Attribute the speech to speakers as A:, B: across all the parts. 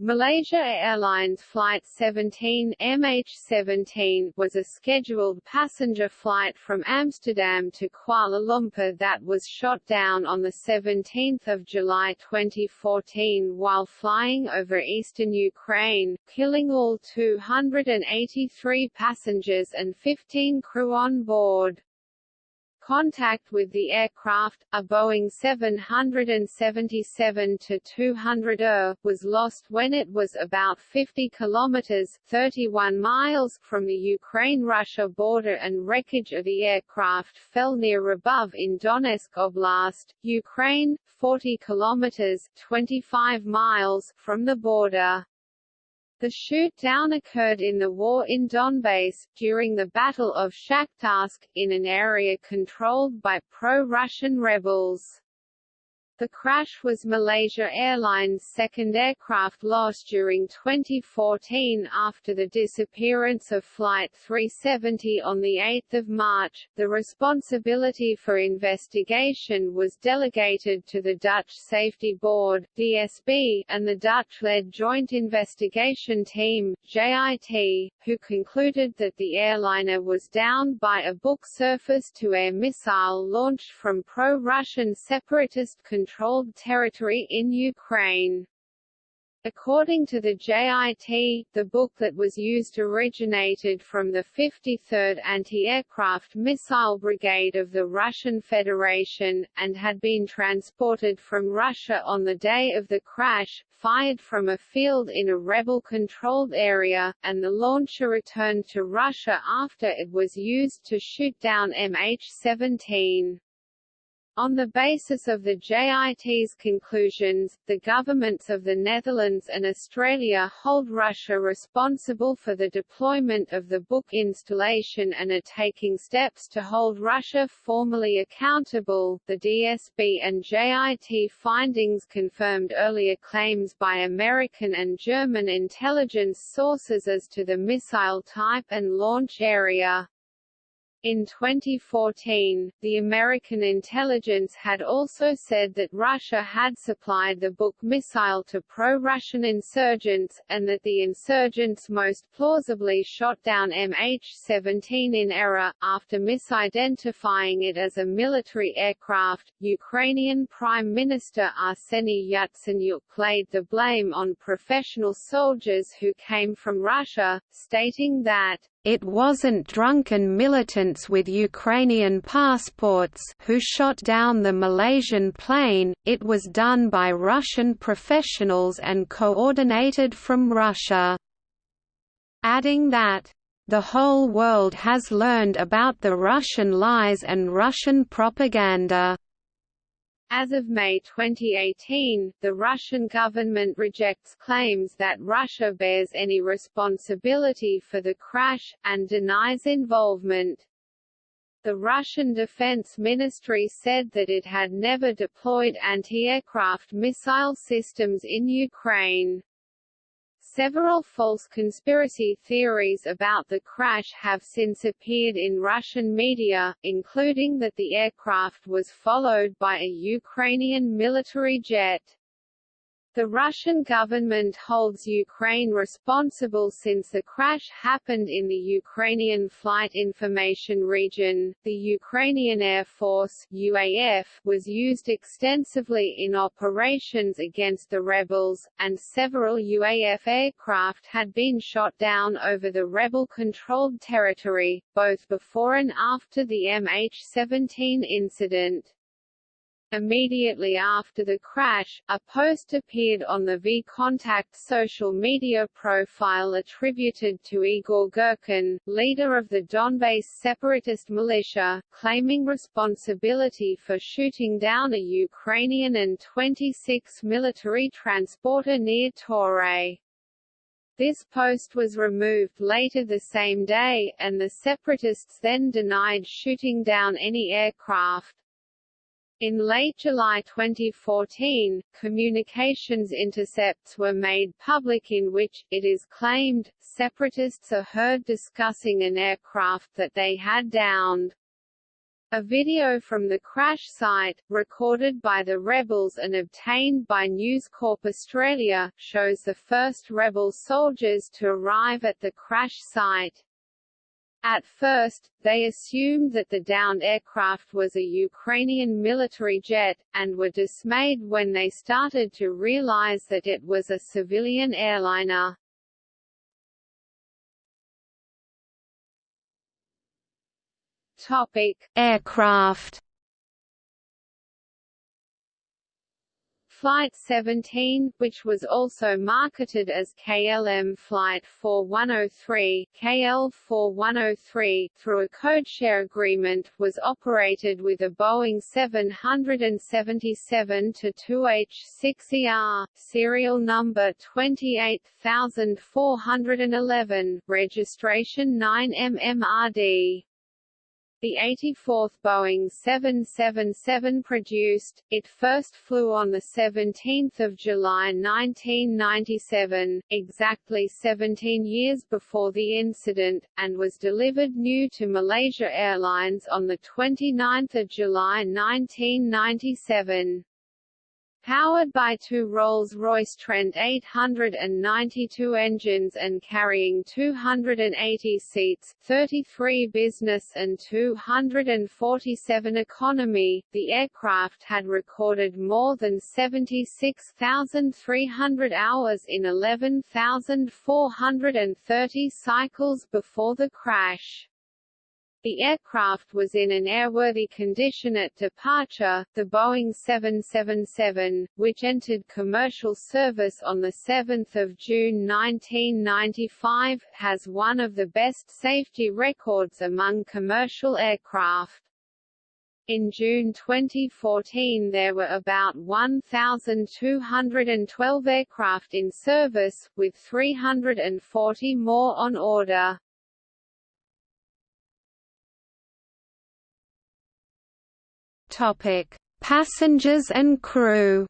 A: Malaysia Airlines Flight 17 MH17 was a scheduled passenger flight from Amsterdam to Kuala Lumpur that was shot down on 17 July 2014 while flying over eastern Ukraine, killing all 283 passengers and 15 crew on board. Contact with the aircraft, a Boeing 777-200ER, was lost when it was about 50 kilometers 31 miles from the Ukraine-Russia border and wreckage of the aircraft fell near Hrabove in Donetsk Oblast, Ukraine, 40 kilometers 25 miles from the border. The shoot-down occurred in the war in Donbass, during the Battle of Shakhtarsk, in an area controlled by pro-Russian rebels. The crash was Malaysia Airlines' second aircraft loss during 2014 after the disappearance of Flight 370 on 8 March. The responsibility for investigation was delegated to the Dutch Safety Board DSB, and the Dutch-led Joint Investigation Team JIT, who concluded that the airliner was downed by a Buk surface-to-air missile launched from pro-Russian separatist controlled territory in Ukraine. According to the JIT, the that was used originated from the 53rd Anti-Aircraft Missile Brigade of the Russian Federation, and had been transported from Russia on the day of the crash, fired from a field in a rebel-controlled area, and the launcher returned to Russia after it was used to shoot down MH17. On the basis of the JIT's conclusions, the governments of the Netherlands and Australia hold Russia responsible for the deployment of the Buk installation and are taking steps to hold Russia formally accountable. The DSB and JIT findings confirmed earlier claims by American and German intelligence sources as to the missile type and launch area. In 2014, the American intelligence had also said that Russia had supplied the Buk missile to pro-Russian insurgents, and that the insurgents most plausibly shot down MH17 in error, after misidentifying it as a military aircraft. Ukrainian Prime Minister Arseny Yatsenyuk laid the blame on professional soldiers who came from Russia, stating that it wasn't drunken militants with Ukrainian passports who shot down the Malaysian plane, it was done by Russian professionals and coordinated from Russia. Adding that, the whole world has learned about the Russian lies and Russian propaganda. As of May 2018, the Russian government rejects claims that Russia bears any responsibility for the crash, and denies involvement. The Russian Defense Ministry said that it had never deployed anti-aircraft missile systems in Ukraine. Several false conspiracy theories about the crash have since appeared in Russian media, including that the aircraft was followed by a Ukrainian military jet. The Russian government holds Ukraine responsible since the crash happened in the Ukrainian Flight Information Region. The Ukrainian Air Force (UAF) was used extensively in operations against the rebels, and several UAF aircraft had been shot down over the rebel-controlled territory, both before and after the MH17 incident. Immediately after the crash, a post appeared on the VKontakte social media profile attributed to Igor Girkin, leader of the Donbass separatist militia, claiming responsibility for shooting down a Ukrainian An-26 military transporter near Torez. This post was removed later the same day, and the separatists then denied shooting down any aircraft. In late July 2014, communications intercepts were made public in which, it is claimed, separatists are heard discussing an aircraft that they had downed. A video from the crash site, recorded by the rebels and obtained by News Corp Australia, shows the first rebel soldiers to arrive at the crash site. At first, they assumed that the downed aircraft was a Ukrainian military jet, and were dismayed when they started to realize that it was a civilian airliner. Topic: Aircraft. Flight 17, which was also marketed as KLM Flight 4103, KL4103, through a codeshare agreement, was operated with a Boeing 777-2H6ER, serial number 28411, registration 9MMRD the 84th Boeing 777 produced, it first flew on 17 July 1997, exactly 17 years before the incident, and was delivered new to Malaysia Airlines on 29 July 1997. Powered by two Rolls-Royce Trent 892 engines and carrying 280 seats 33 business and 247 economy, the aircraft had recorded more than 76,300 hours in 11,430 cycles before the crash. The aircraft was in an airworthy condition at departure. The Boeing 777, which entered commercial service on 7 June 1995, has one of the best safety records among commercial aircraft. In June 2014 there were about 1,212 aircraft in service, with 340 more on order.
B: Topic: Passengers and crew.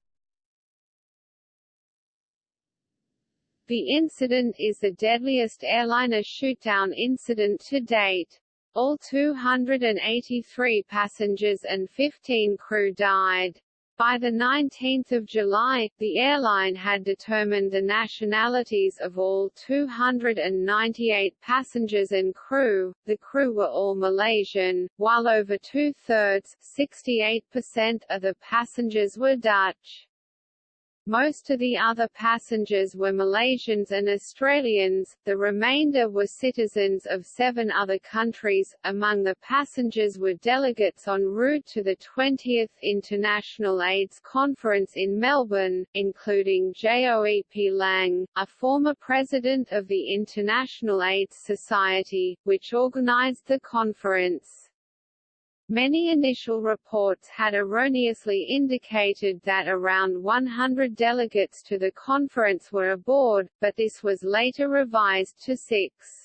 A: The incident is the deadliest airliner shootdown incident to date. All 283 passengers and 15 crew died. By 19 July, the airline had determined the nationalities of all 298 passengers and crew. The crew were all Malaysian, while over two-thirds (68%) of the passengers were Dutch. Most of the other passengers were Malaysians and Australians, the remainder were citizens of seven other countries. Among the passengers were delegates en route to the 20th International AIDS Conference in Melbourne, including Joep Lange, a former president of the International AIDS Society, which organised the conference. Many initial reports had erroneously indicated that around 100 delegates to the conference were aboard, but this was later revised to six.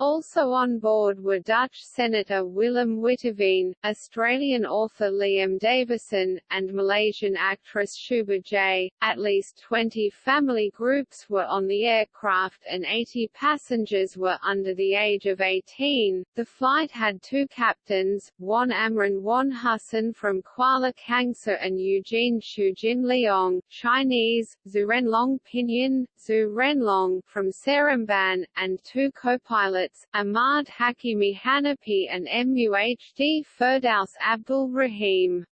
A: Also on board were Dutch Senator Willem Witteveen, Australian author Liam Davison, and Malaysian actress Shuba Jay. At least 20 family groups were on the aircraft and 80 passengers were under the age of 18. The flight had two captains, Wan Amran Wan Hussein from Kuala Kangsar and Eugene Choo Jin Leong, Chinese, Zurenlong Pinyin, Zhu Renlong from Seremban, and two co-pilots Ahmad Hakimi Hanapi and MUHD Firdaus Abdul Rahim.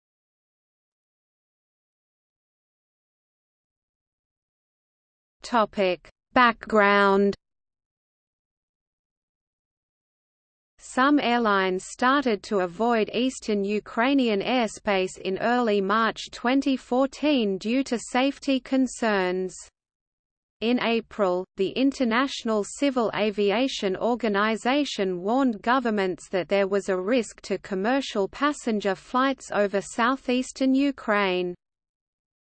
B: Topic: Background Some airlines started to avoid eastern Ukrainian airspace in early March 2014 due to safety concerns. In April, the International Civil Aviation Organization warned governments that there was a risk to commercial passenger flights over southeastern Ukraine.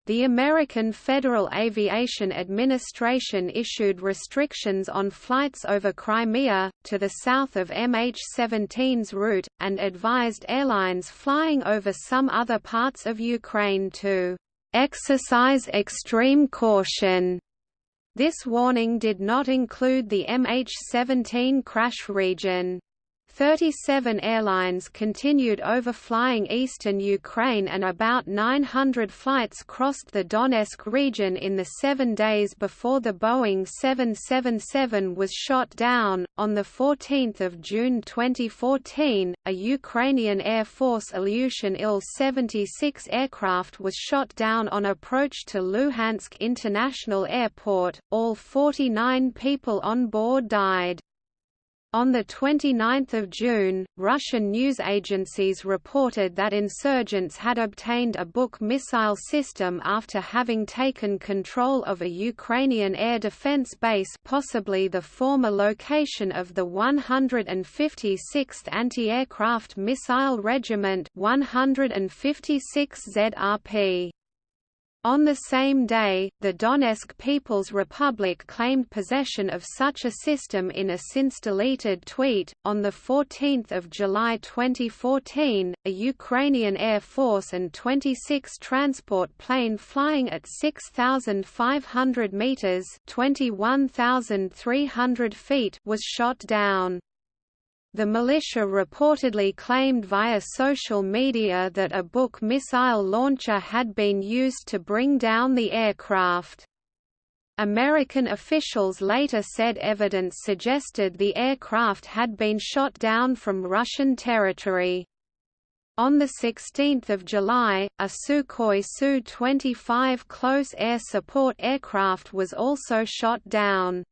B: The American Federal Aviation Administration issued restrictions on flights over Crimea, to the south of MH17's route, and advised airlines flying over some other parts of Ukraine to exercise extreme caution this warning did not include the MH17 crash region. 37 airlines continued overflying eastern Ukraine and about 900 flights crossed the Donetsk region in the seven days before the Boeing 777 was shot down. On 14 June 2014, a Ukrainian Air Force Ilyushin Il-76 aircraft was shot down on approach to Luhansk International Airport. All 49 people on board died. On 29 June, Russian news agencies reported that insurgents had obtained a Buk missile system after having taken control of a Ukrainian air defense base possibly the former location of the 156th Anti-Aircraft Missile Regiment 156 ZRP. On the same day, the Donetsk People's Republic claimed possession of such a system in a since-deleted tweet. On the 14th of July 2014, a Ukrainian Air Force An-26 transport plane flying at 6,500 metres (21,300 feet) was shot down. The militia reportedly claimed via social media that a Buk missile launcher had been used to bring down the aircraft. American officials later said evidence suggested the aircraft had been shot down from Russian territory. On 16 July, a Sukhoi Su-25 close air support aircraft was also shot down.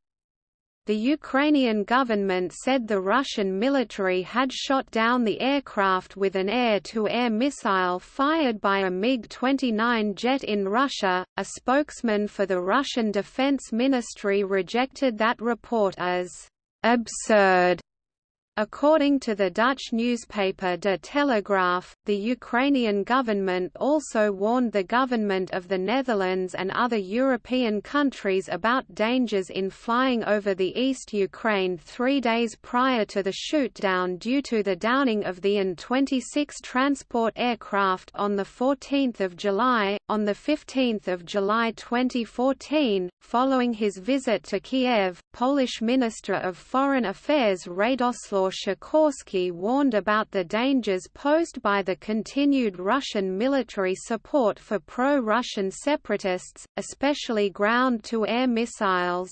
B: The Ukrainian government said the Russian military had shot down the aircraft with an air-to-air -air missile fired by a MiG-29 jet in Russia. A spokesman for the Russian Defense Ministry rejected that report as absurd According to the Dutch newspaper De Telegraaf, the Ukrainian government also warned the government of the Netherlands and other European countries about dangers in flying over the East Ukraine three days prior to the shootdown due to the downing of the An-26 transport aircraft on 14 July. On 15 July 2014, following his visit to Kiev, Polish Minister of Foreign Affairs Radoslaw Sikorski warned about the dangers posed by the continued Russian military support for pro-Russian separatists, especially ground-to-air missiles.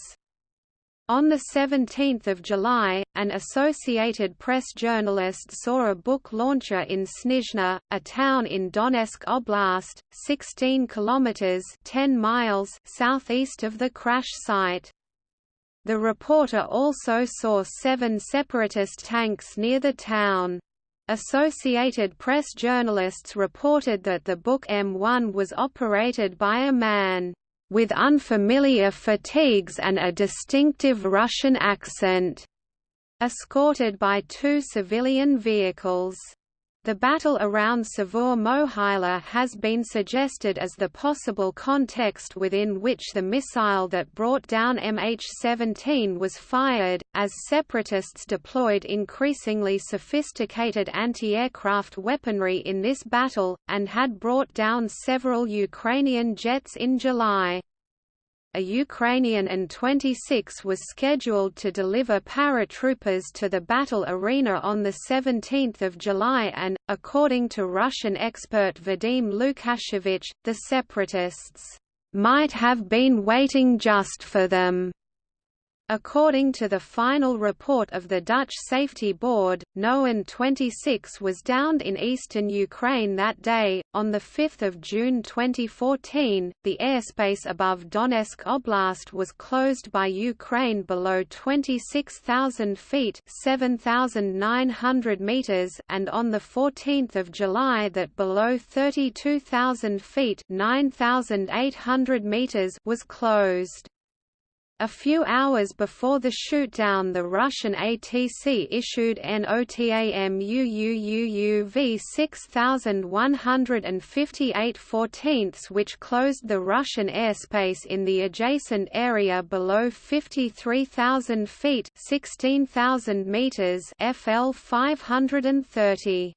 B: On 17 July, an Associated Press journalist saw a Buk launcher in Snizhne, a town in Donetsk Oblast, 16 kilometers (10 miles) southeast of the crash site. The reporter also saw seven separatist tanks near the town. Associated Press journalists reported that the Buk M1 was operated by a man with unfamiliar fatigues and a distinctive Russian accent, escorted by two civilian vehicles. The battle around Savur Mohyla has been suggested as the possible context within which the missile that brought down MH17 was fired, as separatists deployed increasingly sophisticated anti-aircraft weaponry in this battle, and had brought down several Ukrainian jets in July a Ukrainian An-26 was scheduled to deliver paratroopers to the battle arena on 17 July and, according to Russian expert Vadim Lukashevich, the separatists might have been waiting just for them. According to the final report of the Dutch Safety Board, no An-26 was downed in eastern Ukraine that day. On 5 June 2014, the airspace above Donetsk Oblast was closed by Ukraine below 26,000 feet (7,900 meters) and on 14 July that below 32,000 feet (9,800 meters) was closed. A few hours before the shootdown the Russian ATC issued NOTAMUUUV 6158 14 which closed the Russian airspace in the adjacent area below 53,000 feet 16,000 meters FL 530.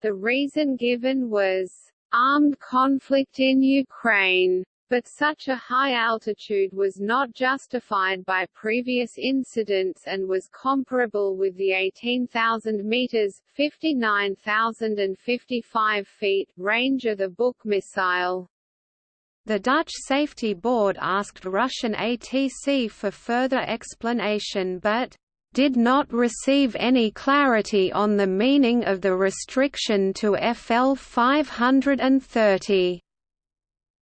A: The reason given was, "...armed conflict in Ukraine." But such a high altitude was not justified by previous incidents and was comparable with the 18,000 meters (59,055 feet) range of the Buk missile.
B: The Dutch Safety Board asked Russian ATC for further explanation but did not receive any clarity on the meaning of the restriction to FL 530.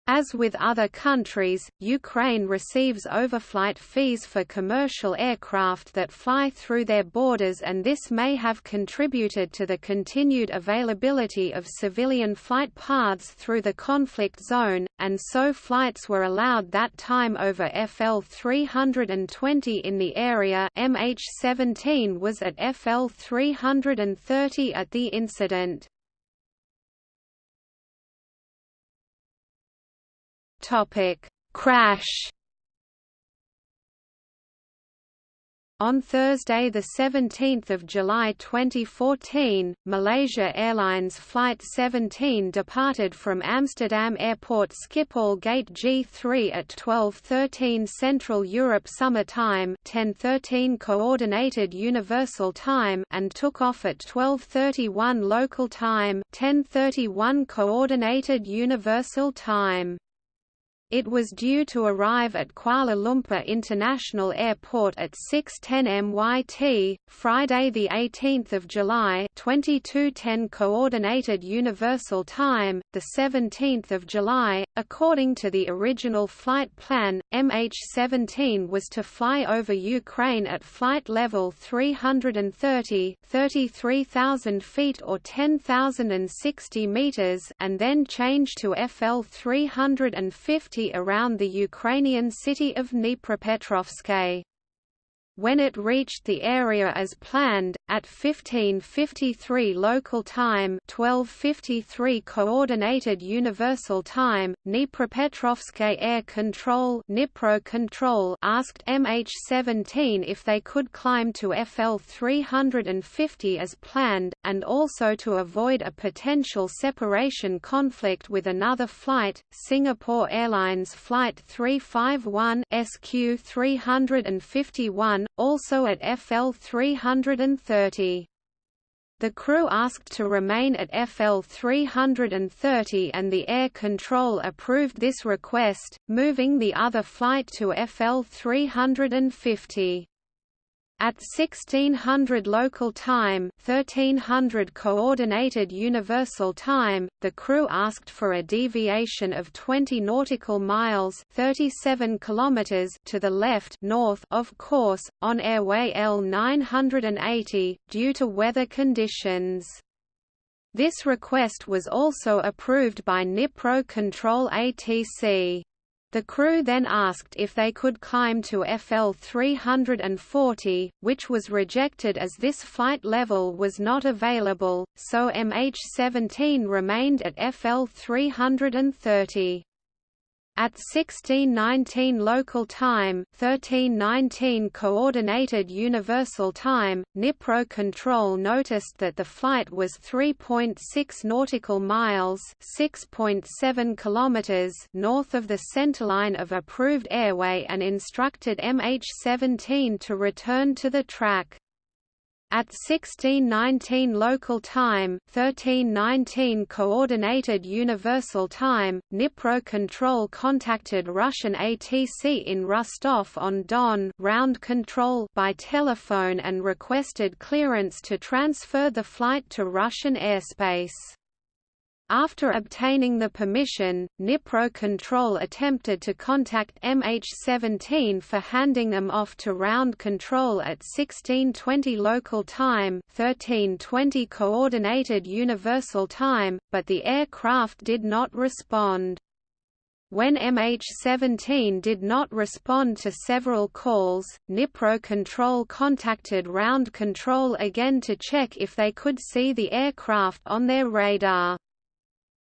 B: As with other countries, Ukraine receives overflight fees for commercial aircraft that fly through their borders and this may have contributed to the continued availability of civilian flight paths through the conflict zone, and so flights were allowed that time over FL 320 in the area MH17 was at FL 330 at the incident. Topic: Crash. On Thursday, 17 July 2014, Malaysia Airlines Flight 17 departed from Amsterdam Airport Schiphol Gate G3 at 12.13 Central Europe Summer Time 10.13 Coordinated Universal Time and took off at 12.31 local time 10.31 Coordinated Universal Time. It was due to arrive at Kuala Lumpur International Airport at 6:10 MYT, Friday the 18th of July, 22:10 Coordinated Universal Time, the 17th of July. According to the original flight plan, MH17 was to fly over Ukraine at flight level 330, 33,000 feet or 10,060 meters, and then change to FL 350 around the Ukrainian city of Dnipropetrovsk. When it reached the area as planned, at 1553 local time 1253 coordinated universal time, Dnipropetrovsk Air Control, Dnipro Control asked MH17 if they could climb to FL 350 as planned, and also to avoid a potential separation conflict with another flight, Singapore Airlines Flight 351 SQ 351 also at FL 330. The crew asked to remain at FL 330 and the air control approved this request, moving the other flight to FL 350. At 1600 local time 1300 coordinated universal time, the crew asked for a deviation of 20 nautical miles 37 kilometers to the left north of course, on airway L980, due to weather conditions. This request was also approved by Dnipro Control ATC. The crew then asked if they could climb to FL 340, which was rejected as this flight level was not available, so MH17 remained at FL 330. At 1619 local time 1319 coordinated universal time, Dnipro Control noticed that the flight was 3.6 nautical miles 6.7 kilometers north of the centerline of approved airway and instructed MH17 to return to the track. At 1619 local time 1319 coordinated universal time, Dnipro Control contacted Russian ATC in Rostov-on-Don round control by telephone and requested clearance to transfer the flight to Russian airspace. After obtaining the permission, Dnipro Control attempted to contact MH17 for handing them off to Round Control at 1620 local time 1320 Coordinated Universal Time, but the aircraft did not respond. When MH17 did not respond to several calls, Dnipro Control contacted Round Control again to check if they could see the aircraft on their radar.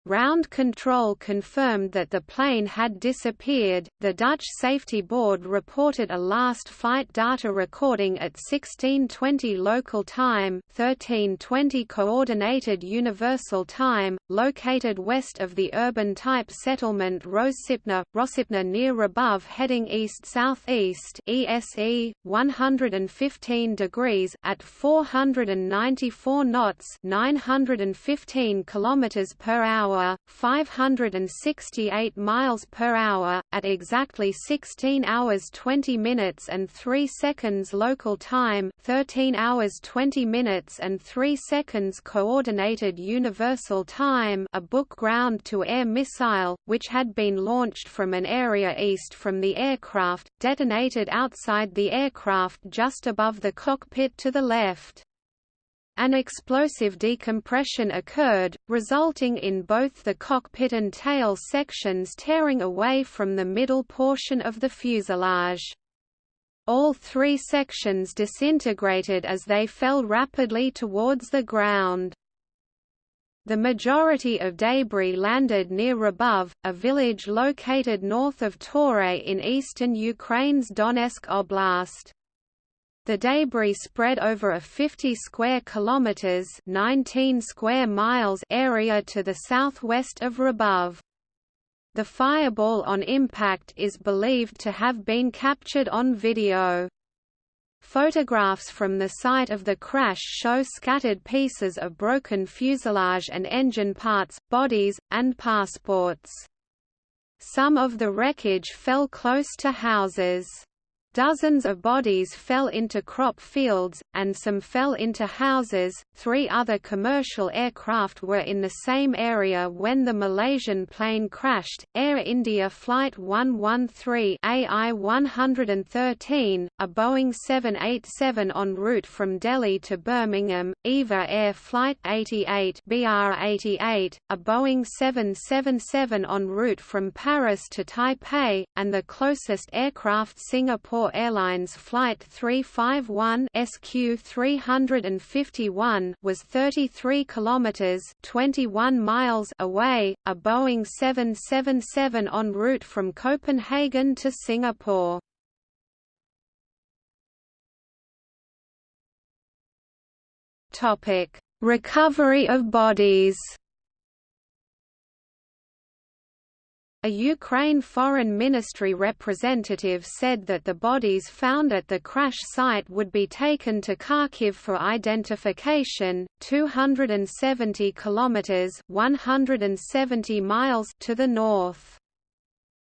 B: Ground control confirmed that the plane had disappeared. The Dutch Safety Board reported a last flight data recording at 1620 local time, 1320 coordinated universal time, located west of the urban type settlement Rosipna, Rosipna near Hrabove heading east-southeast ESE 115 degrees at 494 knots, 915 kilometers per hour, 568 miles per hour at exactly 16 hours 20 minutes and 3 seconds local time, 13 hours 20 minutes and 3 seconds coordinated universal time, a Buk ground to air missile which had been launched from an area east from the aircraft, detonated outside the aircraft just above the cockpit to the left. An explosive decompression occurred, resulting in both the cockpit and tail sections tearing away from the middle portion of the fuselage. All three sections disintegrated as they fell rapidly towards the ground. The majority of debris landed near Hrabove, a village located north of Torez in eastern Ukraine's Donetsk Oblast. The debris spread over a 50 square kilometers (19 square miles) area to the southwest of Hrabove. The fireball on impact is believed to have been captured on video. Photographs from the site of the crash show scattered pieces of broken fuselage and engine parts, bodies, and passports. Some of the wreckage fell close to houses. Dozens of bodies fell into crop fields, and some fell into houses. Three other commercial aircraft were in the same area when the Malaysian plane crashed Air India Flight 113 AI 113, a Boeing 787 en route from Delhi to Birmingham, EVA Air Flight 88 BR 88, a Boeing 777 en route from Paris to Taipei, and the closest aircraft Singapore Airlines Flight 351 SQ351 was 33 kilometers 21 miles away, a Boeing 777 en route from Copenhagen to Singapore. Topic: Recovery of bodies. A Ukraine Foreign Ministry representative said that the bodies found at the crash site would be taken to Kharkiv for identification, 270 kilometers (170 miles) to the north.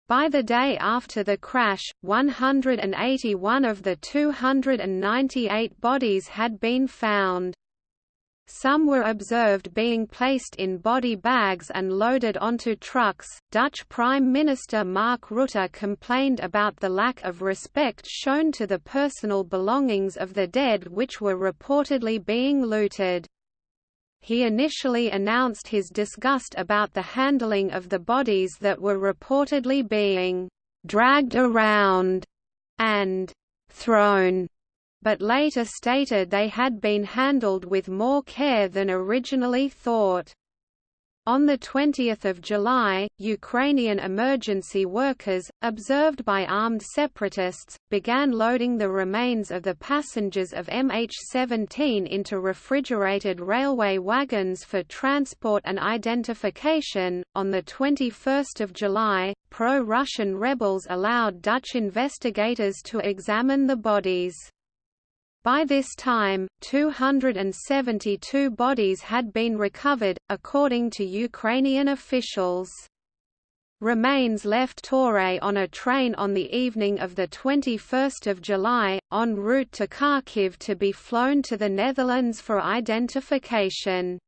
B: By the day after the crash, 181 of the 298 bodies had been found. Some were observed being placed in body bags and loaded onto trucks. Dutch Prime Minister Mark Rutte complained about the lack of respect shown to the personal belongings of the dead, which were reportedly being looted. He initially announced his disgust about the handling of the bodies that were reportedly being dragged around and thrown but later stated they had been handled with more care than originally thought. On 20 July, Ukrainian emergency workers, observed by armed separatists, began loading the remains of the passengers of MH17 into refrigerated railway wagons for transport and identification. On 21 July, pro Russian rebels allowed Dutch investigators to examine the bodies. By this time, 272 bodies had been recovered, according to Ukrainian officials. Remains left Torez on a train on the evening of 21 July, en route to Kharkiv to be flown to the Netherlands for identification.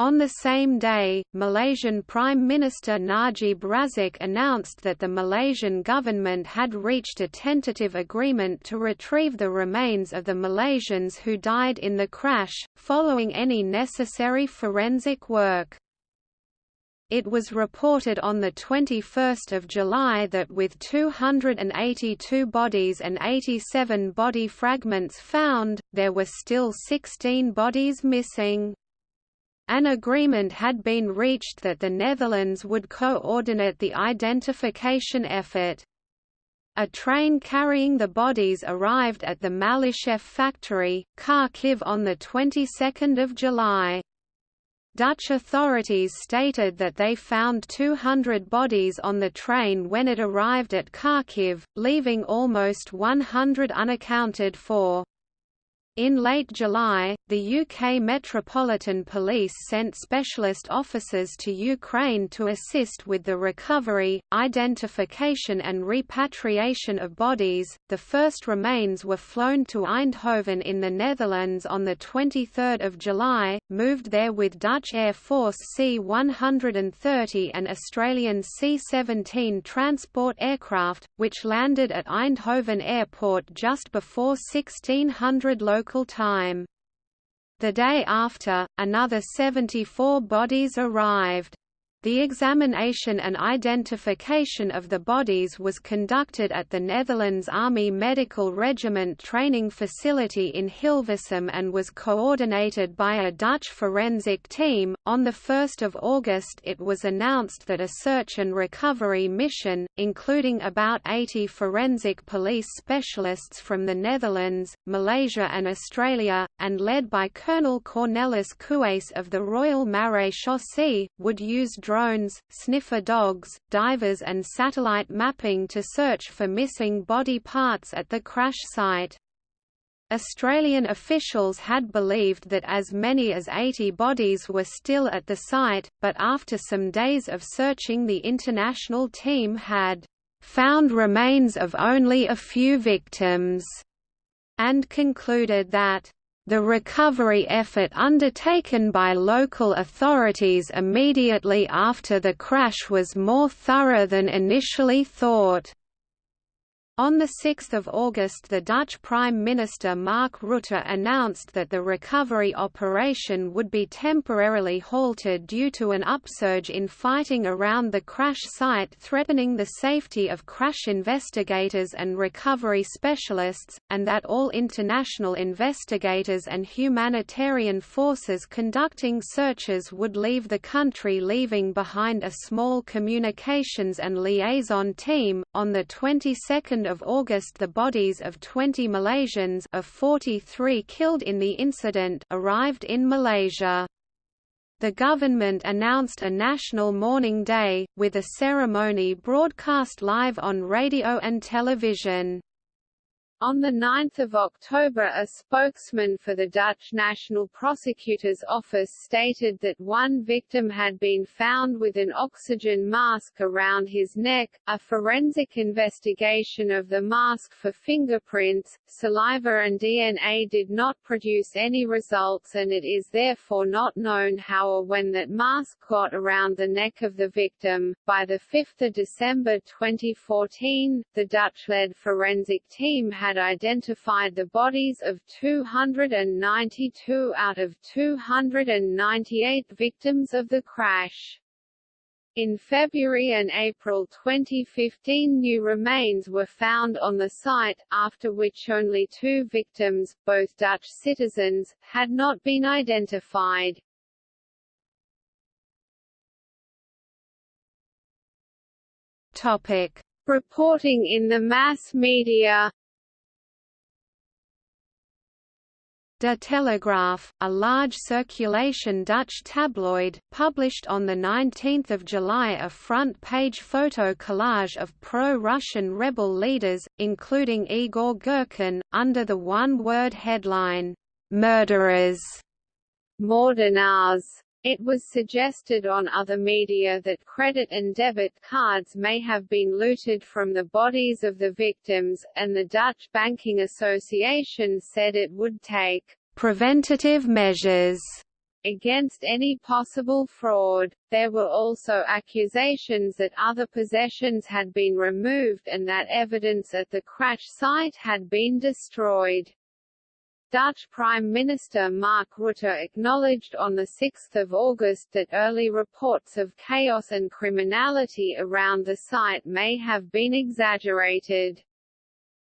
B: On the same day, Malaysian Prime Minister Najib Razak announced that the Malaysian government had reached a tentative agreement to retrieve the remains of the Malaysians who died in the crash, following any necessary forensic work. It was reported on 21 July that with 282 bodies and 87 body fragments found, there were still 16 bodies missing. An agreement had been reached that the Netherlands would coordinate the identification effort. A train carrying the bodies arrived at the Malyshev factory, Kharkiv on the 22nd of July. Dutch authorities stated that they found 200 bodies on the train when it arrived at Kharkiv, leaving almost 100 unaccounted for. In late July, the UK Metropolitan Police sent specialist officers to Ukraine to assist with the recovery, identification, and repatriation of bodies. The first remains were flown to Eindhoven in the Netherlands on the 23rd of July, moved there with Dutch Air Force C-130 and Australian C-17 transport aircraft, which landed at Eindhoven Airport just before 1600 local local time. The day after, another 74 bodies arrived. The examination and identification of the bodies was conducted at the Netherlands Army Medical Regiment training facility in Hilversum and was coordinated by a Dutch forensic team. On 1 August, it was announced that a search and recovery mission, including about 80 forensic police specialists from the Netherlands, Malaysia, and Australia, and led by Colonel Cornelis Kuijs of the Royal Marechaussee, would use drones, sniffer dogs, divers and satellite mapping to search for missing body parts at the crash site. Australian officials had believed that as many as 80 bodies were still at the site, but after some days of searching the international team had found remains of only a few victims, and concluded that the recovery effort undertaken by local authorities immediately after the crash was more thorough than initially thought. On 6 August the Dutch Prime Minister Mark Rutte announced that the recovery operation would be temporarily halted due to an upsurge in fighting around the crash site threatening the safety of crash investigators and recovery specialists, and that all international investigators and humanitarian forces conducting searches would leave the country leaving behind a small communications and liaison team. On the 22nd of August the bodies of 20 Malaysians of 43 killed in the incident arrived in Malaysia. The government announced a national mourning day, with a ceremony broadcast live on radio and television.
A: On 9 October a spokesman for the Dutch National Prosecutor's Office stated that one victim had been found with an oxygen mask around his neck. A forensic investigation of the mask for fingerprints, saliva and DNA did not produce any results and it is therefore not known how or when that mask got around the neck of the victim. By 5 December 2014, the Dutch-led forensic team had had identified the bodies of 292 out of 298 victims of the crash. In February and April 2015 new remains were found on the site, after which only two victims, both Dutch citizens, had not been identified.
B: Topic.
A: Reporting in the mass media
B: De Telegraaf, a large circulation Dutch tabloid, published on 19 July a front-page photo collage of pro-Russian rebel leaders, including Igor Girkin, under the one-word headline, "'Murderers'
A: Moordenaars". It was suggested on other media that credit and debit cards may have been looted from the bodies of the victims, and the Dutch Banking Association said it would take
B: preventative measures
A: against any possible fraud. There were also accusations that other possessions had been removed and that evidence at the crash site had been destroyed. Dutch Prime Minister Mark Rutte acknowledged on 6 August that early reports of chaos and criminality around the site may have been exaggerated.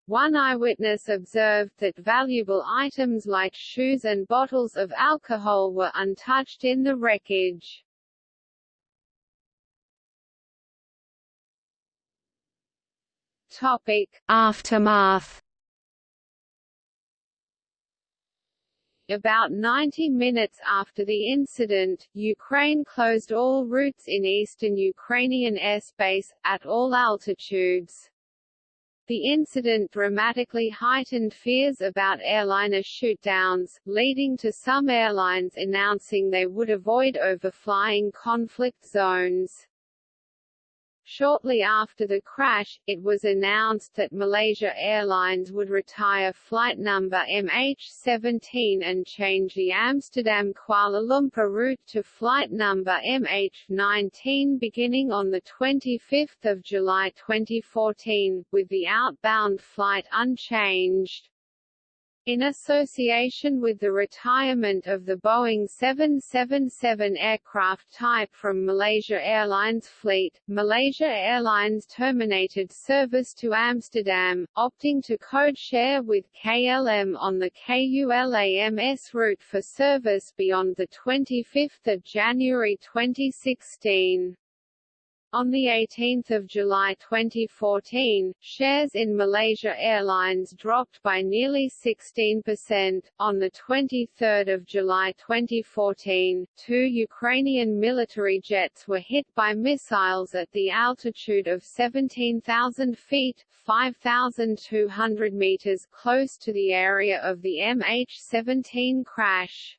A: One eyewitness observed that valuable items like shoes and bottles of alcohol were untouched in the wreckage. Topic:
B: Aftermath
A: About 90 minutes after the incident, Ukraine closed all routes in eastern Ukrainian airspace, at all altitudes. The incident dramatically heightened fears about airliner shootdowns, leading to some airlines announcing they would avoid overflying conflict zones. Shortly after the crash, it was announced that Malaysia Airlines would retire flight number MH17 and change the Amsterdam-Kuala Lumpur route to flight number MH19 beginning on 25 July 2014, with the outbound flight unchanged. In association with the retirement of the Boeing 777 aircraft type from Malaysia Airlines fleet, Malaysia Airlines terminated service to Amsterdam, opting to code-share with KLM on the KULAMS route for service beyond 25 January 2016. On 18 July 2014, shares in Malaysia Airlines dropped by nearly 16%. On 23 July 2014, two Ukrainian military jets were hit by missiles at the altitude of 17,000 feet 5,200 meters close to the area of the MH17 crash.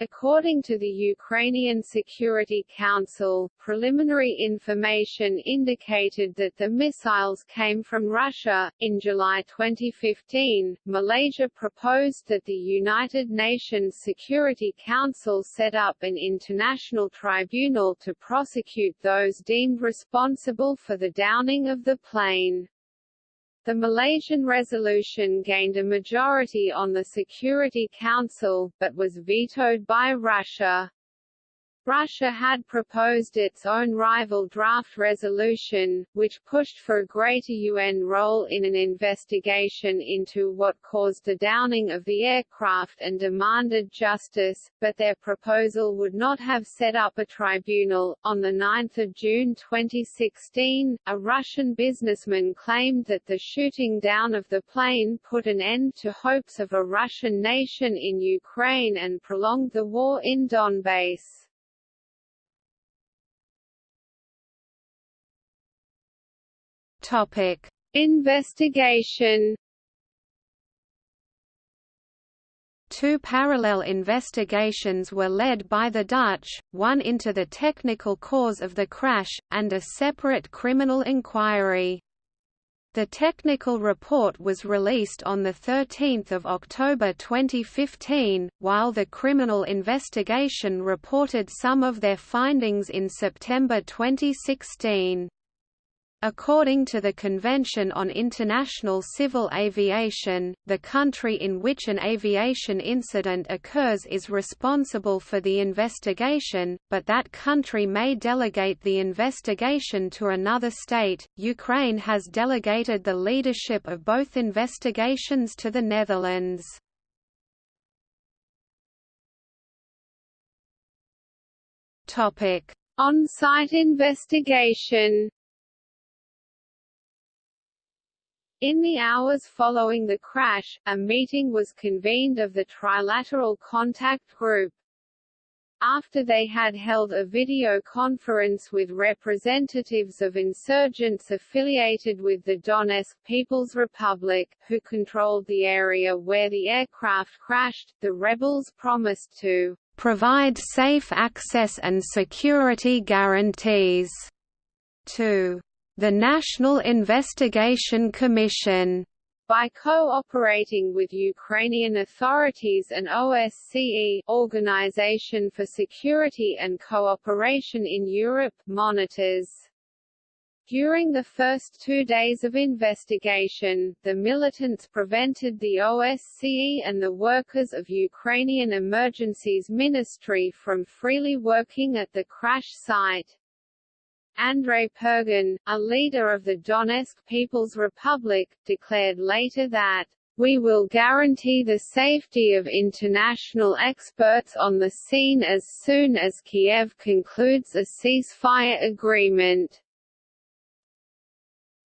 A: According to the Ukrainian Security Council, preliminary information indicated that the missiles came from Russia. In July 2015, Malaysia proposed that the United Nations Security Council set up an international tribunal to prosecute those deemed responsible for the downing of the plane. The Malaysian resolution gained a majority on the Security Council, but was vetoed by Russia. Russia had proposed its own rival draft resolution, which pushed for a greater UN role in an investigation into what caused the downing of the aircraft and demanded justice, but their proposal would not have set up a tribunal. On 9 June 2016, a Russian businessman claimed that the shooting down of the plane put an end to hopes of a Russian nation in Ukraine and prolonged the war in Donbass.
B: Topic:
A: Investigation.
B: Two parallel investigations were led by the Dutch, one into the technical cause of the crash, and a separate criminal inquiry. The technical report was released on 13 October 2015, while the criminal investigation reported some of their findings in September 2016. According to the Convention on International Civil Aviation, the country in which an aviation incident occurs is responsible for the investigation, but that country may delegate the investigation to another state. Ukraine has delegated the leadership of both investigations to the Netherlands.
A: Topic: On-site investigation. In the hours following the crash, a meeting was convened of the Trilateral Contact Group. After they had held a video conference with representatives of insurgents affiliated with the Donetsk People's Republic, who controlled the area where the aircraft crashed, the rebels promised to
B: provide safe access and security guarantees to the National Investigation Commission
A: by cooperating with Ukrainian authorities and OSCE Organization for Security and Cooperation in Europe monitors. During the first two days of investigation, the militants prevented the OSCE and the workers of Ukrainian Emergencies Ministry from freely working at the crash site. Andrei Purgin, a leader of the Donetsk People's Republic, declared later that we will guarantee the safety of international experts on the scene as soon as Kiev concludes a ceasefire agreement.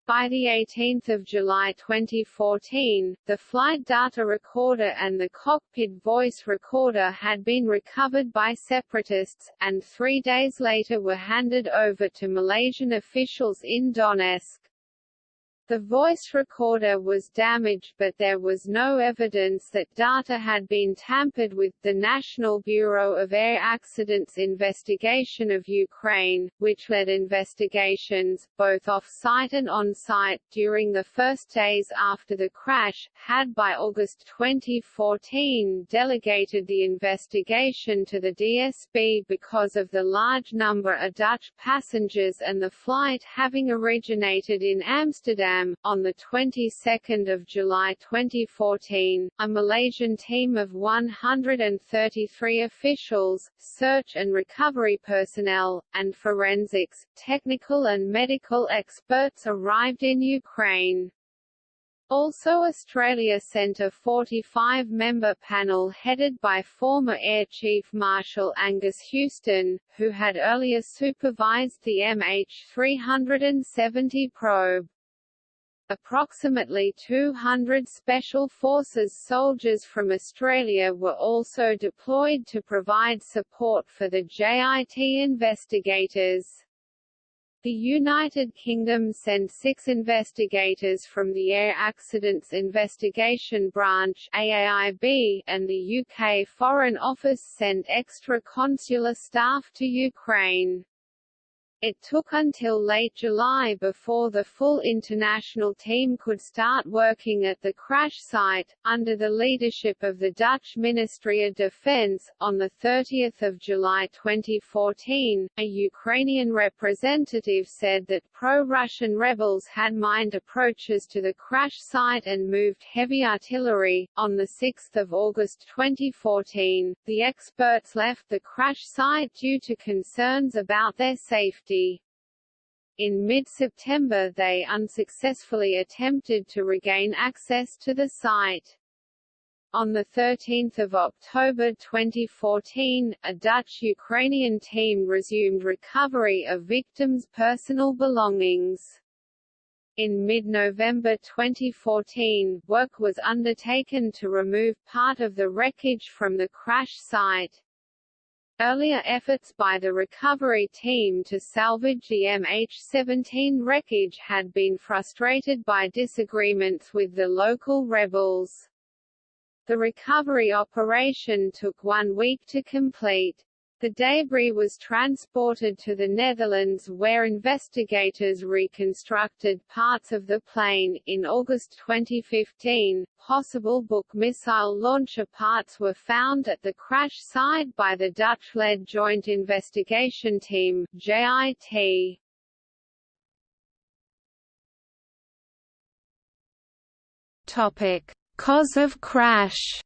A: By 18 July 2014, the flight data recorder and the cockpit voice recorder had been recovered by separatists, and three days later were handed over to Malaysian officials in Donetsk. The voice recorder was damaged but there was no evidence that data had been tampered with. The National Bureau of Air Accidents investigation of Ukraine, which led investigations, both off-site and on-site, during the first days after the crash, had by August 2014 delegated the investigation to the DSB because of the large number of Dutch passengers and the flight having originated in Amsterdam on the 22nd of July 2014, a Malaysian team of 133 officials, search and recovery personnel, and forensics, technical and medical experts arrived in Ukraine. Also Australia sent a 45-member panel headed by former Air Chief Marshal Angus Houston, who had earlier supervised the MH370 probe. Approximately 200 Special Forces soldiers from Australia were also deployed to provide support for the JIT investigators. The United Kingdom sent six investigators from the Air Accidents Investigation Branch AAIB, and the UK Foreign Office sent extra consular staff to Ukraine. It took until late July before the full international team could start working at the crash site, under the leadership of the Dutch Ministry of Defense. On 30 July 2014, a Ukrainian representative said that pro-Russian rebels had mined approaches to the crash site and moved heavy artillery. On 6 August 2014, the experts left the crash site due to concerns about their safety. In mid-September they unsuccessfully attempted to regain access to the site. On 13 October 2014, a Dutch-Ukrainian team resumed recovery of victims' personal belongings. In mid-November 2014, work was undertaken to remove part of the wreckage from the crash site. Earlier efforts by the recovery team to salvage the MH17 wreckage had been frustrated by disagreements with the local rebels. The recovery operation took one week to complete. The debris was transported to the Netherlands where investigators reconstructed parts of the plane. In August 2015, possible Buk missile launcher parts were found at the crash site by the Dutch-led Joint Investigation Team JIT.
B: Topic: Cause of crash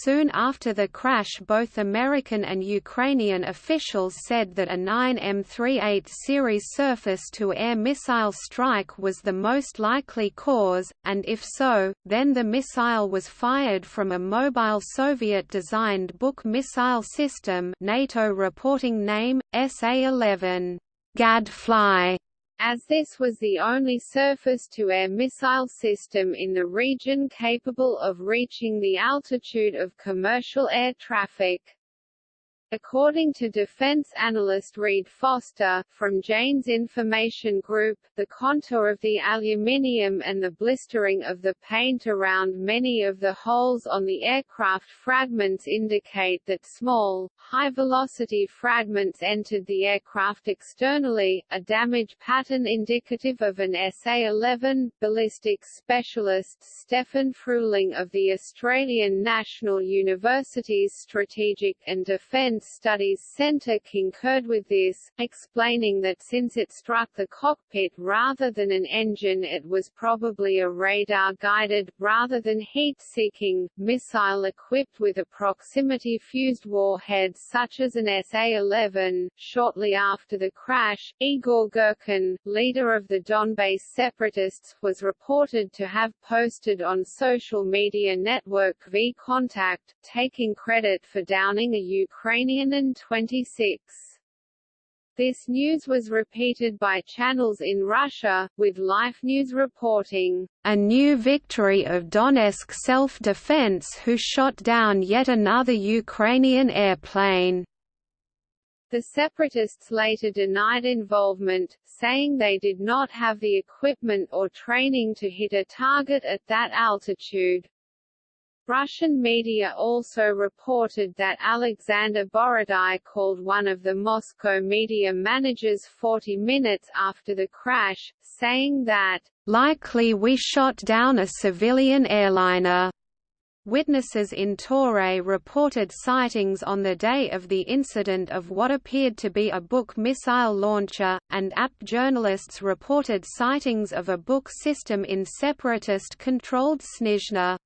B: Soon after the crash both American and Ukrainian officials said that a 9M38 series surface-to-air missile strike was the most likely cause, and if so, then the missile was fired from a mobile Soviet-designed Buk missile system NATO reporting name, SA-11 Gadfly
A: as this was the only surface-to-air missile system in the region capable of reaching the altitude of commercial air traffic. According to defense analyst Reed Foster, from Jane's Information Group, the contour of the aluminium and the blistering of the paint around many of the holes on the aircraft fragments indicate that small, high-velocity fragments entered the aircraft externally, a damage pattern indicative of an SA-11. Ballistics specialist Stefan Fruehling of the Australian National University's Strategic and Defence Defense Studies Center concurred with this, explaining that since it struck the cockpit rather than an engine it was probably a radar-guided, rather than heat-seeking, missile equipped with a proximity-fused warhead such as an SA-11. Shortly after the crash, Igor Girkin, leader of the Donbass separatists, was reported to have posted on social media network VKontakte, taking credit for downing a Ukrainian An-26. This news was repeated by channels in Russia, with Life News reporting,
B: "...a new victory of Donetsk self-defense who shot down yet another Ukrainian airplane."
A: The separatists later denied involvement, saying they did not have the equipment or training to hit a target at that altitude. Russian media also reported that Alexander Borodai called one of the Moscow media managers 40 minutes after the crash, saying that,
B: "...likely we shot down a civilian airliner." Witnesses in Torez reported sightings on the day of the incident of what appeared to be a Buk missile launcher, and AP journalists reported sightings of a Buk system in separatist-controlled Snizhne.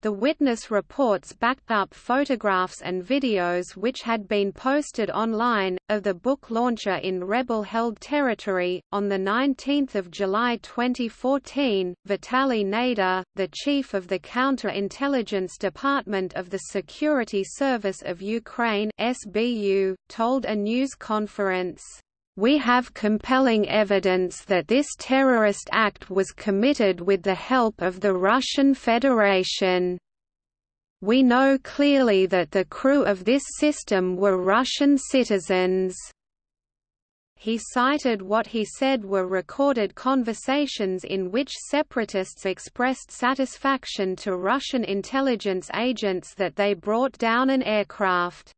B: The witness reports backed up photographs and videos which had been posted online, of the Buk launcher in rebel-held territory. On 19 July 2014, Vitaly Nayda, the chief of the Counterintelligence Department of the Security Service of Ukraine SBU, told a news conference, we have compelling evidence that this terrorist act was committed with the help of the Russian Federation. We know clearly that the crew of this system were Russian citizens. He cited what he said were recorded conversations in which separatists expressed satisfaction to Russian intelligence agents that they brought down an aircraft.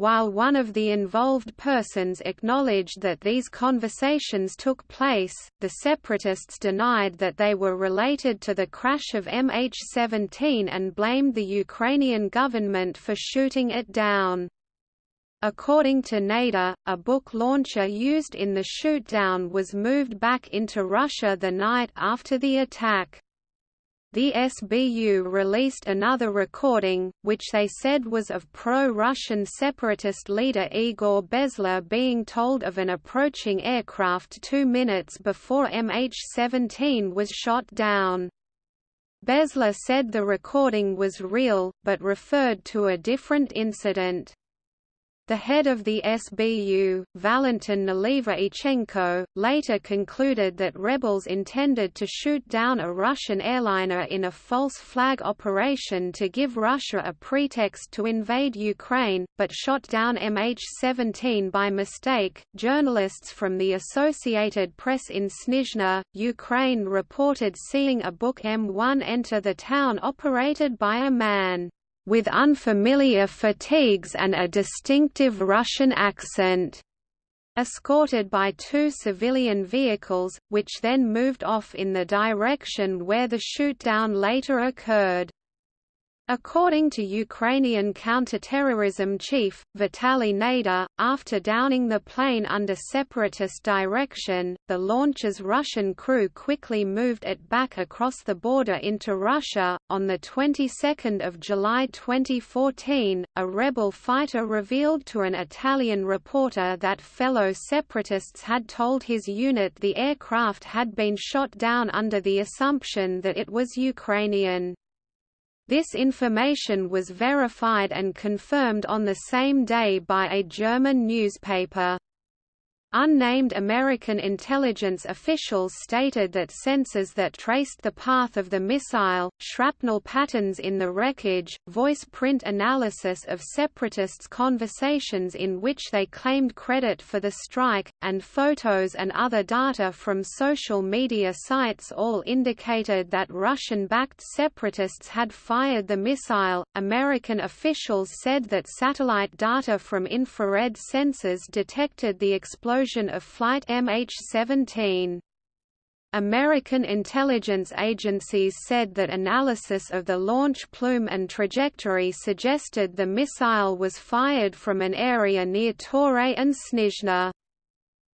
B: While one of the involved persons acknowledged that these conversations took place, the separatists denied that they were related to the crash of MH17 and blamed the Ukrainian government for shooting it down. According to Nayda, a Buk launcher used in the shootdown was moved back into Russia the night after the attack. The SBU released another recording, which they said was of pro-Russian separatist leader Igor Bezler being told of an approaching aircraft two minutes before MH17 was shot down. Bezler said the recording was real, but referred to a different incident. The head of the SBU, Valentin Nalyvaichenko, later concluded that rebels intended to shoot down a Russian airliner in a false flag operation to give Russia a pretext to invade Ukraine, but shot down MH17 by mistake. Journalists from the Associated Press in Snizhne, Ukraine reported seeing a Buk M1 enter the town operated by a man with unfamiliar fatigues and a distinctive Russian accent, escorted by two civilian vehicles, which then moved off in the direction where the shootdown later occurred. According to Ukrainian counterterrorism chief, Vitaly Nayda, after downing the plane under separatist direction, the launcher's Russian crew quickly moved it back across the border into Russia. On the 22nd of July 2014, a rebel fighter revealed to an Italian reporter that fellow separatists had told his unit the aircraft had been shot down under the assumption that it was Ukrainian. This information was verified and confirmed on the same day by a German newspaper. Unnamed American intelligence officials stated that sensors that traced the path of the missile, shrapnel patterns in the wreckage, voice print analysis of separatists' conversations in which they claimed credit for the strike, and photos and other data from social media sites all indicated that Russian backed separatists had fired the missile. American officials said that satellite data from infrared sensors detected the explosion explosion of Flight MH17. American intelligence agencies said that analysis of the launch plume and trajectory suggested the missile was fired from an area near Torez and Snizhne.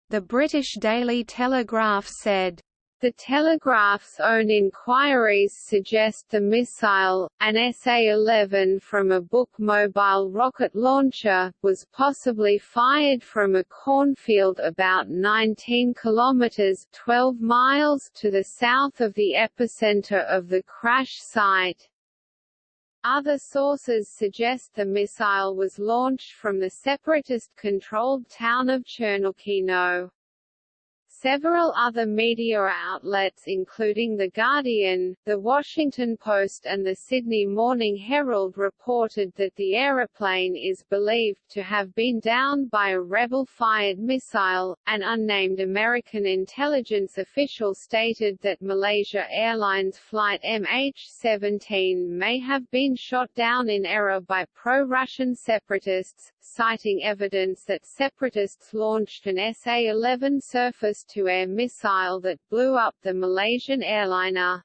B: The British Daily Telegraph said,
A: the Telegraph's own inquiries suggest the missile, an SA-11 from a Buk mobile rocket launcher, was possibly fired from a cornfield about 19 kilometers 12 miles to the south of the epicenter of the crash site. Other sources suggest the missile was launched from the separatist-controlled town of Chernukhino. Several other media outlets including The Guardian, The Washington Post and the Sydney Morning Herald reported that the aeroplane is believed to have been downed by a rebel-fired missile. An unnamed American intelligence official stated that Malaysia Airlines flight MH17 may have been shot down in error by pro-Russian separatists, citing evidence that separatists launched an SA-11 surface to-air missile that blew up the Malaysian airliner.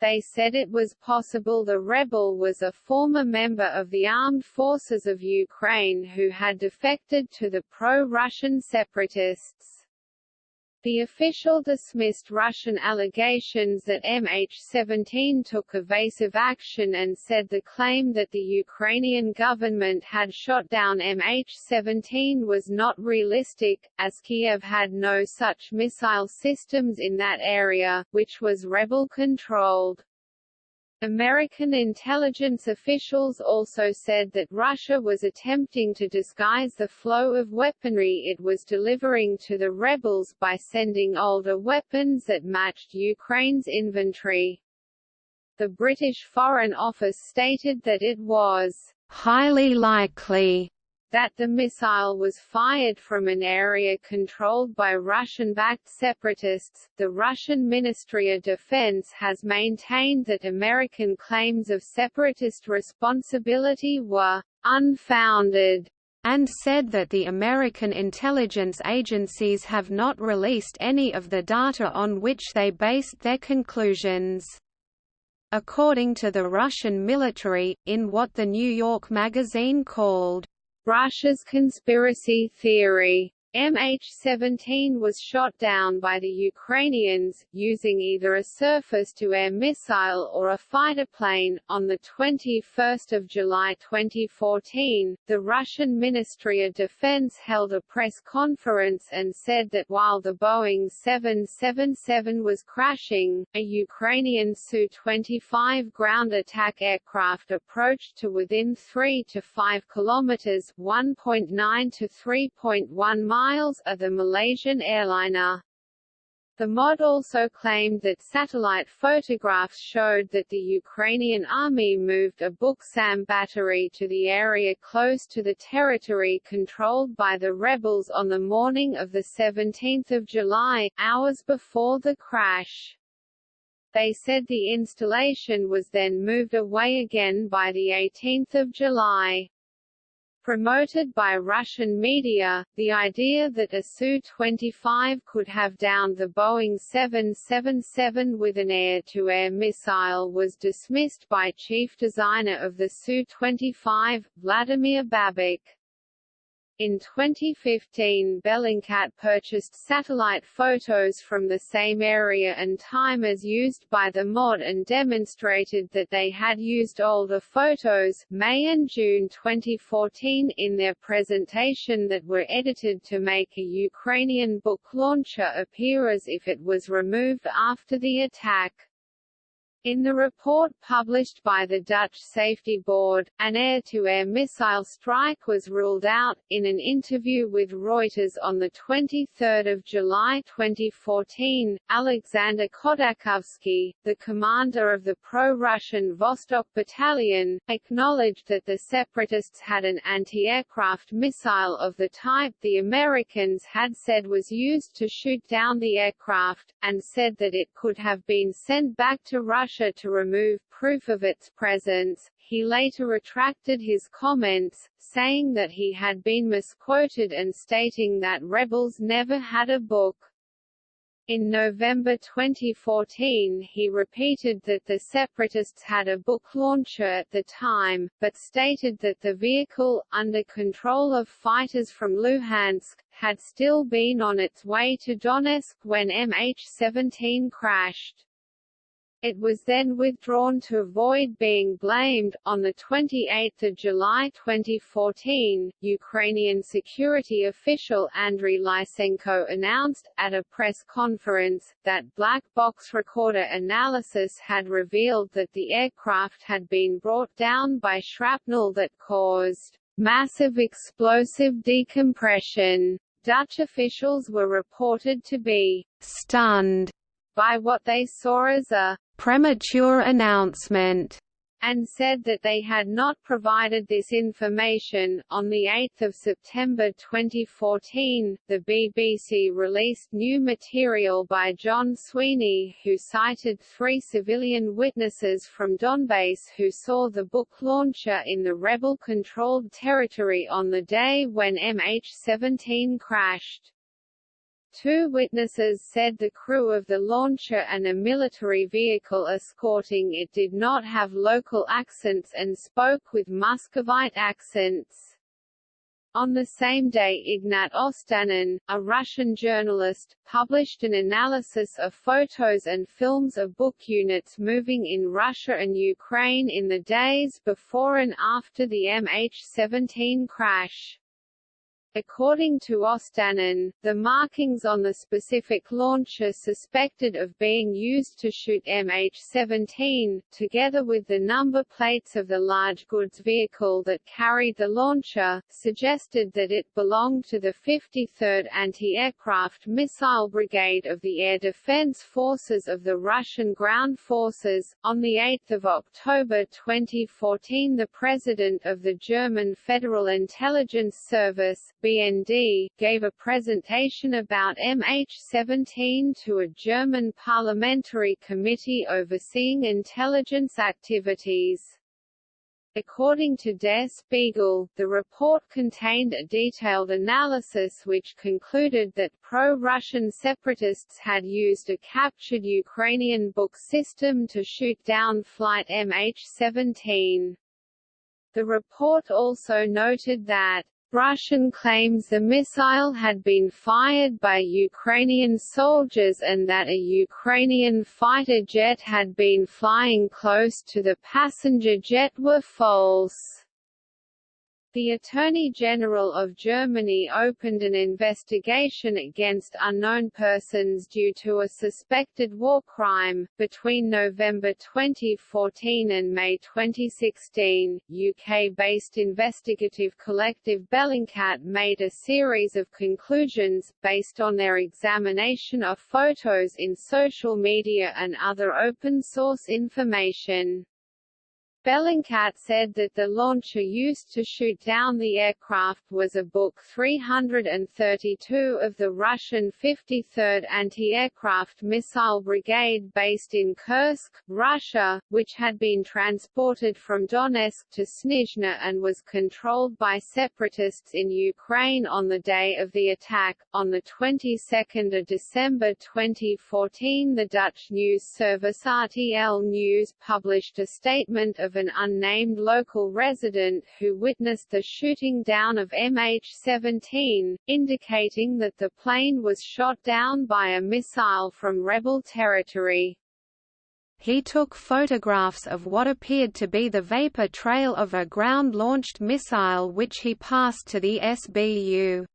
A: They said it was possible the rebel was a former member of the armed forces of Ukraine who had defected to the pro-Russian separatists. The official dismissed Russian allegations that MH17 took evasive action and said the claim that the Ukrainian government had shot down MH17 was not realistic, as Kiev had no such missile systems in that area, which was rebel-controlled. American intelligence officials also said that Russia was attempting to disguise the flow of weaponry it was delivering to the rebels by sending older weapons that matched Ukraine's inventory. The British Foreign Office stated that it was highly likely that the missile was fired from an area controlled by Russian-backed separatists. The Russian Ministry of Defense has maintained that American claims of separatist responsibility were unfounded and said that the American intelligence agencies have not released any of the data on which they based their conclusions. According to the Russian military, in what the New York Magazine called Russia's conspiracy theory MH17 was shot down by the Ukrainians, using either a surface-to-air missile or a fighter plane. On 21 July 2014, the Russian Ministry of Defense held a press conference and said that while the Boeing 777 was crashing, a Ukrainian Su-25 ground attack aircraft approached to within 3 to 5 kilometers (1.9 to 3.1 miles) miles of the Malaysian airliner. The MOD also claimed that satellite photographs showed that the Ukrainian army moved a Buk-Sam battery to the area close to the territory controlled by the rebels on the morning of 17 July, hours before the crash. They said the installation was then moved away again by 18 July. Promoted by Russian media, the idea that a Su-25 could have downed the Boeing 777 with an air-to-air -air missile was dismissed by chief designer of the Su-25, Vladimir Babak. In 2015 Bellingcat purchased satellite photos from the same area and time as used by the MOD and demonstrated that they had used older photos May and June 2014 in their presentation that were edited to make a Ukrainian Buk launcher appear as if it was removed after the attack. In the report published by the Dutch Safety Board, an air-to-air -air missile strike was ruled out. In an interview with Reuters on 23 July 2014, Alexander Khodakovsky, the commander of the pro-Russian Vostok Battalion, acknowledged that the separatists had an anti-aircraft missile of the type the Americans had said was used to shoot down the aircraft, and said that it could have been sent back to Russia To remove proof of its presence. He later retracted his comments, saying that he had been misquoted and stating that rebels never had a Buk. In November 2014 he repeated that the separatists had a Buk launcher at the time, but stated that the vehicle, under control of fighters from Luhansk, had still been on its way to Donetsk when MH17 crashed. It was then withdrawn to avoid being blamed. On the 28th of July 2014, Ukrainian security official Andriy Lysenko announced at a press conference that black box recorder analysis had revealed that the aircraft had been brought down by shrapnel that caused massive explosive decompression. Dutch officials were reported to be stunned by what they saw as a premature announcement and said that they had not provided this information. On 8 September 2014, the BBC released new material by John Sweeney who cited three civilian witnesses from Donbass who saw the Buk launcher in the rebel-controlled territory on the day when MH17 crashed. Two witnesses said the crew of the launcher and a military vehicle escorting it did not have local accents and spoke with Muscovite accents. On the same day Ignat Ostanin, a Russian journalist, published an analysis of photos and films of Buk units moving in Russia and Ukraine in the days before and after the MH17 crash. According to Ostanin, the markings on the specific launcher suspected of being used to shoot MH17, together with the number plates of the large goods vehicle that carried the launcher, suggested that it belonged to the 53rd Anti-Aircraft Missile Brigade of the Air Defense Forces of the Russian Ground Forces. On 8 October 2014 the President of the German Federal Intelligence Service, BND, gave a presentation about MH17 to a German parliamentary committee overseeing intelligence activities. According to Der Spiegel, the report contained a detailed analysis which concluded that pro-Russian separatists had used a captured Ukrainian Buk system to shoot down flight MH17. The report also noted that Russian claims the missile had been fired by Ukrainian soldiers and that a Ukrainian fighter jet had been flying close to the passenger jet were false. The Attorney General of Germany opened an investigation against unknown persons due to a suspected war crime. Between November 2014 and May 2016, UK-based investigative collective Bellingcat made a series of conclusions, based on their examination of photos in social media and other open-source information. Bellingcat said that the launcher used to shoot down the aircraft was a Buk 332 of the Russian 53rd Anti-Aircraft Missile Brigade based in Kursk, Russia, which had been transported from Donetsk to Snizhne and was controlled by separatists in Ukraine on the day of the attack. On the 22nd of December 2014 the Dutch news service RTL News published a statement of an unnamed local resident who witnessed the shooting down of MH17, indicating that the plane was shot down by a missile from rebel territory.
B: He took photographs of what appeared to be the vapor trail of a ground-launched missile which he passed to the SBU.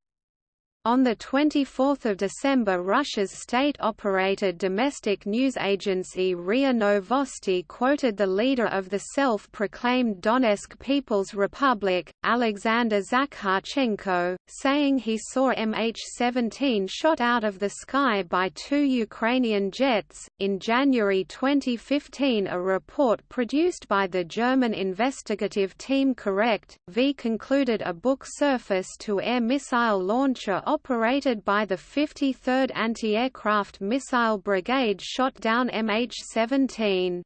B: On 24 December Russia's state-operated domestic news agency RIA Novosti quoted the leader of the self-proclaimed Donetsk People's Republic, Alexander Zakharchenko, saying he saw MH17 shot out of the sky by two Ukrainian jets. In January 2015 a report produced by the German investigative team Correct, V concluded a Buk surface-to-air missile launcher operated by the 53rd Anti-Aircraft Missile Brigade shot down MH17.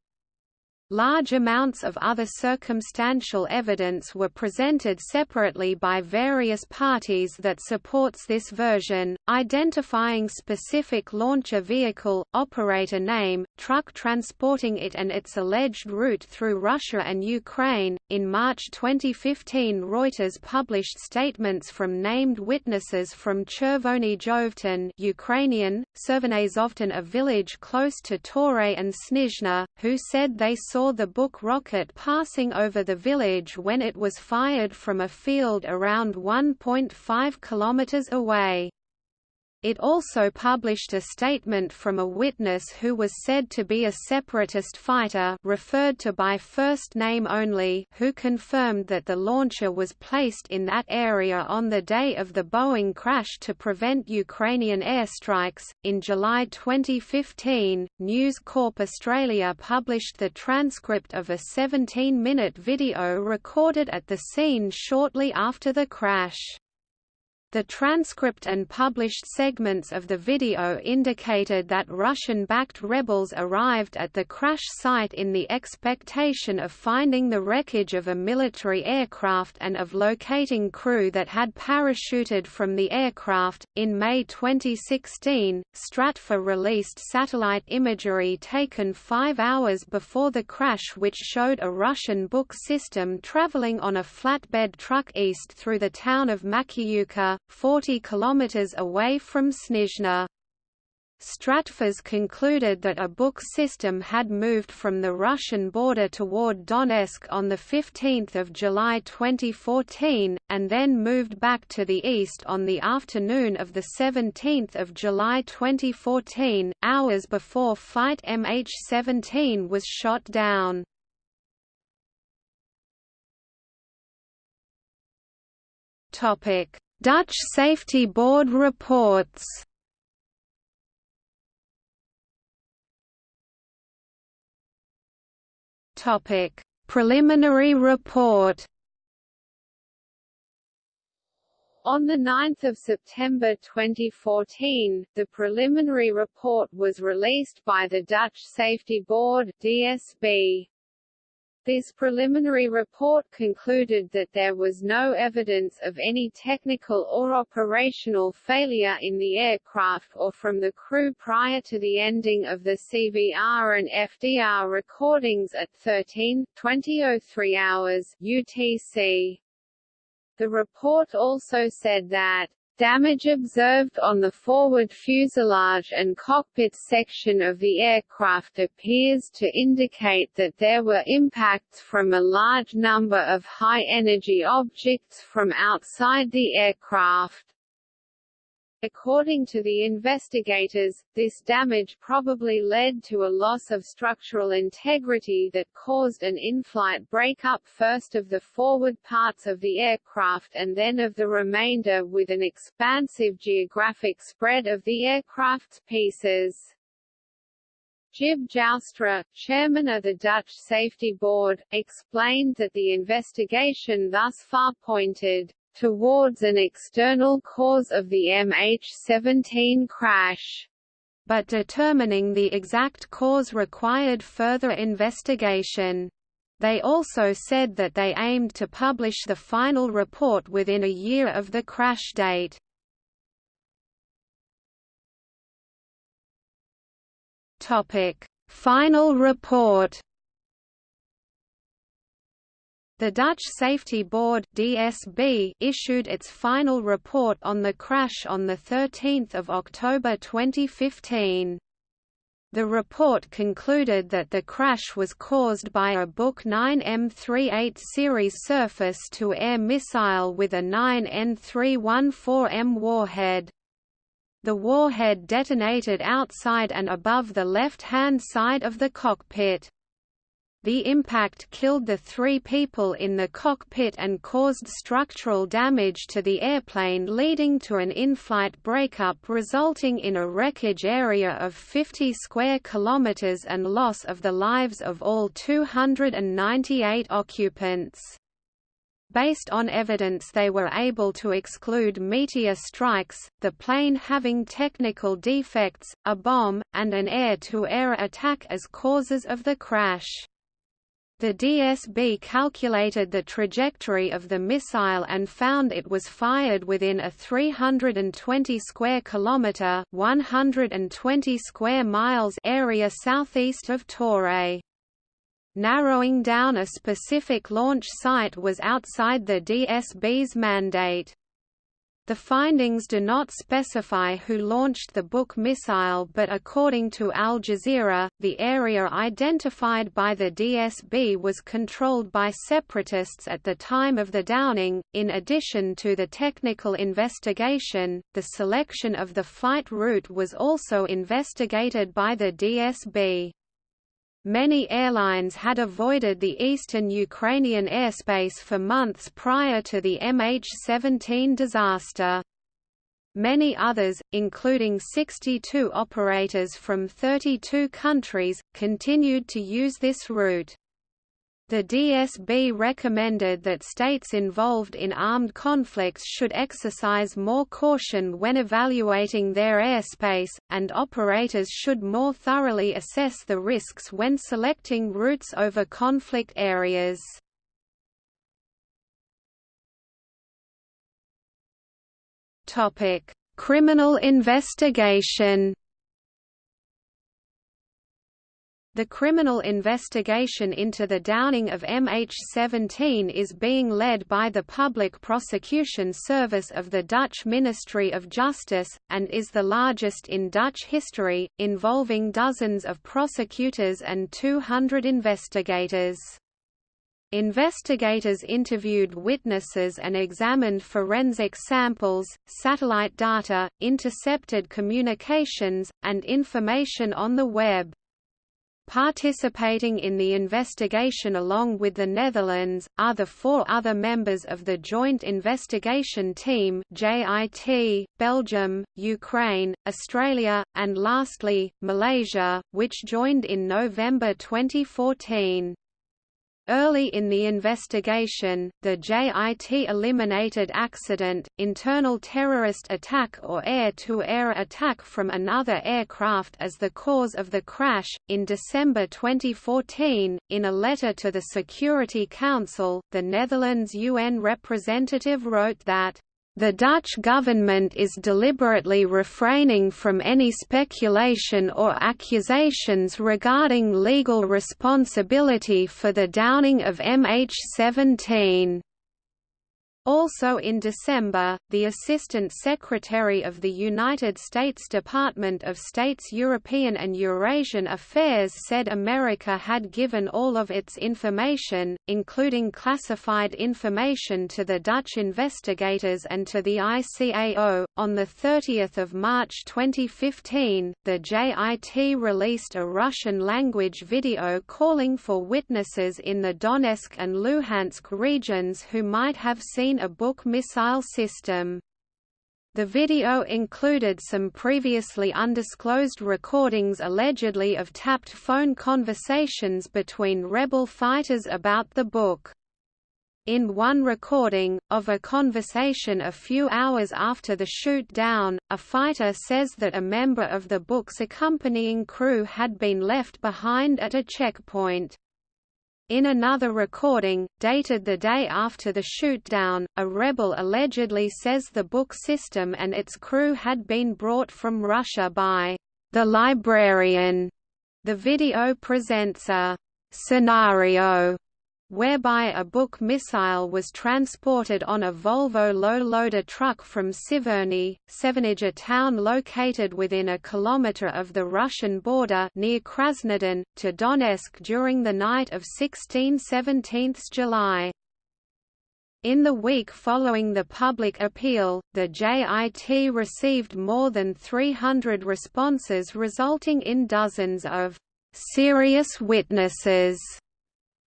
B: Large amounts of other circumstantial evidence were presented separately by various parties that supports this version, identifying specific launcher vehicle, operator name, truck transporting it and its alleged route through Russia and Ukraine. In March 2015 Reuters published statements from named witnesses from Chervony Ukrainian, Servanazovtin a village close to Torez and Snizhne, who said they saw saw the Buk rocket passing over the village when it was fired from a field around 1.5 kilometers away. It also published a statement from a witness who was said to be a separatist fighter referred to by first name only who confirmed that the launcher was placed in that area on the day of the Boeing crash to prevent Ukrainian airstrikes. In July 2015, News Corp Australia published the transcript of a 17-minute video recorded at the scene shortly after the crash. The transcript and published segments of the video indicated that Russian-backed rebels arrived at the crash site in the expectation of finding the wreckage of a military aircraft and of locating crew that had parachuted from the aircraft. In May 2016, Stratfor released satellite imagery taken five hours before the crash which showed a Russian Buk system traveling on a flatbed truck east through the town of Makiivka, 40 km away from Snizhne. Stratfors concluded that a Buk system had moved from the Russian border toward Donetsk on 15 July 2014, and then moved back to the east on the afternoon of 17 July 2014, hours before Flight MH17 was shot down. Topic Dutch Safety Board reports Topic: Preliminary report.
A: On 9 September 2014, the preliminary report was released by the Dutch Safety Board DSB. This preliminary report concluded that there was no evidence of any technical or operational failure in the aircraft or from the crew prior to the ending of the CVR and FDR recordings at 13:20:03 hours UTC. The report also said that Damage observed on the forward fuselage and cockpit section of the aircraft appears to indicate that there were impacts from a large number of high-energy objects from outside the aircraft. According to the investigators, this damage probably led to a loss of structural integrity that caused an in-flight breakup first of the forward parts of the aircraft and then of the remainder with an expansive geographic spread of the aircraft's pieces. Tjibbe Joustra, chairman of the Dutch Safety Board, explained that the investigation thus far pointed towards an external cause of the MH17 crash.
B: But determining the exact cause required further investigation. They also said that they aimed to publish the final report within a year of the crash date. Final report the Dutch Safety Board (DSB) issued its final report on the crash on the 13th of October 2015. The report concluded that the crash was caused by a Buk 9M38 series surface-to-air missile with a 9N314M warhead. The warhead detonated outside and above the left-hand side of the cockpit. The impact killed the three people in the cockpit and caused structural damage to the airplane leading to an in-flight breakup resulting in a wreckage area of 50 square kilometers and loss of the lives of all 298 occupants. Based on evidence they were able to exclude meteor strikes, the plane having technical defects, a bomb, and an air-to-air -air attack as causes of the crash. The DSB calculated the trajectory of the missile and found it was fired within a 320 square kilometer, 120 square miles area southeast of Torez. Narrowing down a specific launch site was outside the DSB's mandate. The findings do not specify who launched the Buk missile but according to Al Jazeera, the area identified by the DSB was controlled by separatists at the time of the downing. In addition to the technical investigation, the selection of the flight route was also investigated by the DSB. Many airlines had avoided the eastern Ukrainian airspace for months prior to the MH17 disaster. Many others, including 62 operators from 32 countries, continued to use this route. The DSB recommended that states involved in armed conflicts should exercise more caution when evaluating their airspace, and operators should more thoroughly assess the risks when selecting routes over conflict areas. Criminal investigation The criminal investigation into the downing of MH17 is being led by the Public Prosecution Service of the Dutch Ministry of Justice, and is the largest in Dutch history, involving dozens of prosecutors and 200 investigators. Investigators interviewed witnesses and examined forensic samples, satellite data, intercepted communications, and information on the web. Participating in the investigation along with the Netherlands, are the four other members of the Joint Investigation Team JIT, Belgium, Ukraine, Australia, and lastly, Malaysia, which joined in November 2014. Early in the investigation, the JIT eliminated accident, internal terrorist attack or air-to-air -air attack from another aircraft as the cause of the crash. In December 2014, in a letter to the Security Council, the Netherlands UN representative wrote that the Dutch government is deliberately refraining from any speculation or accusations regarding legal responsibility for the downing of MH17. Also in December, the Assistant Secretary of the United States Department of State's European and Eurasian Affairs said America had given all of its information, including classified information to the Dutch investigators and to the ICAO. On 30 March 2015, the JIT released a Russian-language video calling for witnesses in the Donetsk and Luhansk regions who might have seen a Buk missile system. The video included some previously undisclosed recordings allegedly of tapped phone conversations between rebel fighters about the Buk. In one recording, of a conversation a few hours after the shoot-down, a fighter says that a member of the Buk's accompanying crew had been left behind at a checkpoint. In another recording, dated the day after the shootdown, a rebel allegedly says the Buk system and its crew had been brought from Russia by the librarian. The video presents a scenario whereby a Buk missile was transported on a Volvo low-loader truck from Siverny, Sevanage a town located within a kilometre of the Russian border near Krasnodon, to Donetsk during the night of 16–17 July. In the week following the public appeal, the JIT received more than 300 responses resulting in dozens of «serious witnesses»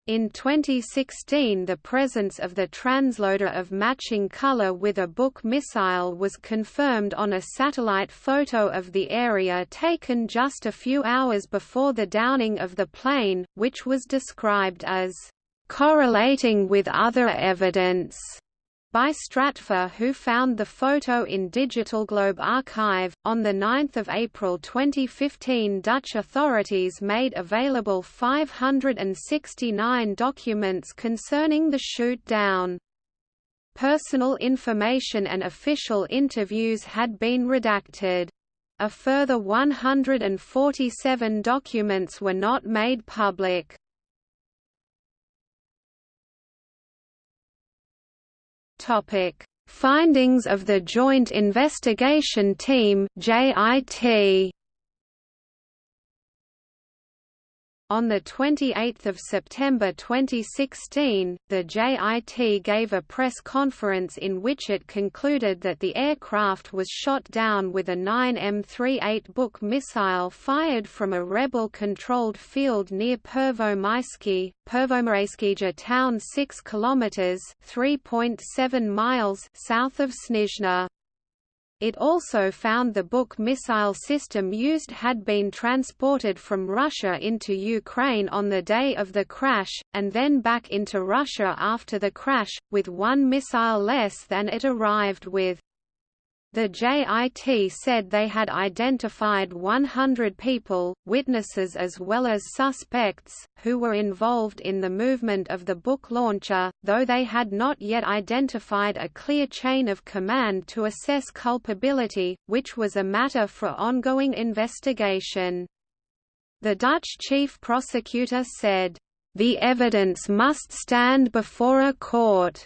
B: In 2016 the presence of the transloader of matching color with a Buk missile was confirmed on a satellite photo of the area taken just a few hours before the downing of the plane, which was described as correlating with other evidence. By Stratfor who found the photo in Digital Globe archive. On 9 April 2015 Dutch authorities made available 569 documents concerning the shoot-down. Personal information and official interviews had been redacted. A further 147 documents were not made public. Topic: Findings of the Joint Investigation Team (JIT). On 28 September 2016, the JIT gave a press conference in which it concluded that the aircraft was shot down with a 9M38 Buk missile fired from a rebel-controlled field near Pervomaisky, Pervomaiskyja town 6 km (3.7 miles) south of Snizhne. It also found the Buk missile system used had been transported from Russia into Ukraine on the day of the crash, and then back into Russia after the crash, with one missile less than it arrived with. The JIT said they had identified 100 people, witnesses as well as suspects, who were involved in the movement of the Buk launcher, though they had not yet identified a clear chain of command to assess culpability, which was a matter for ongoing investigation. The Dutch chief prosecutor said, "...the evidence must stand before a court,"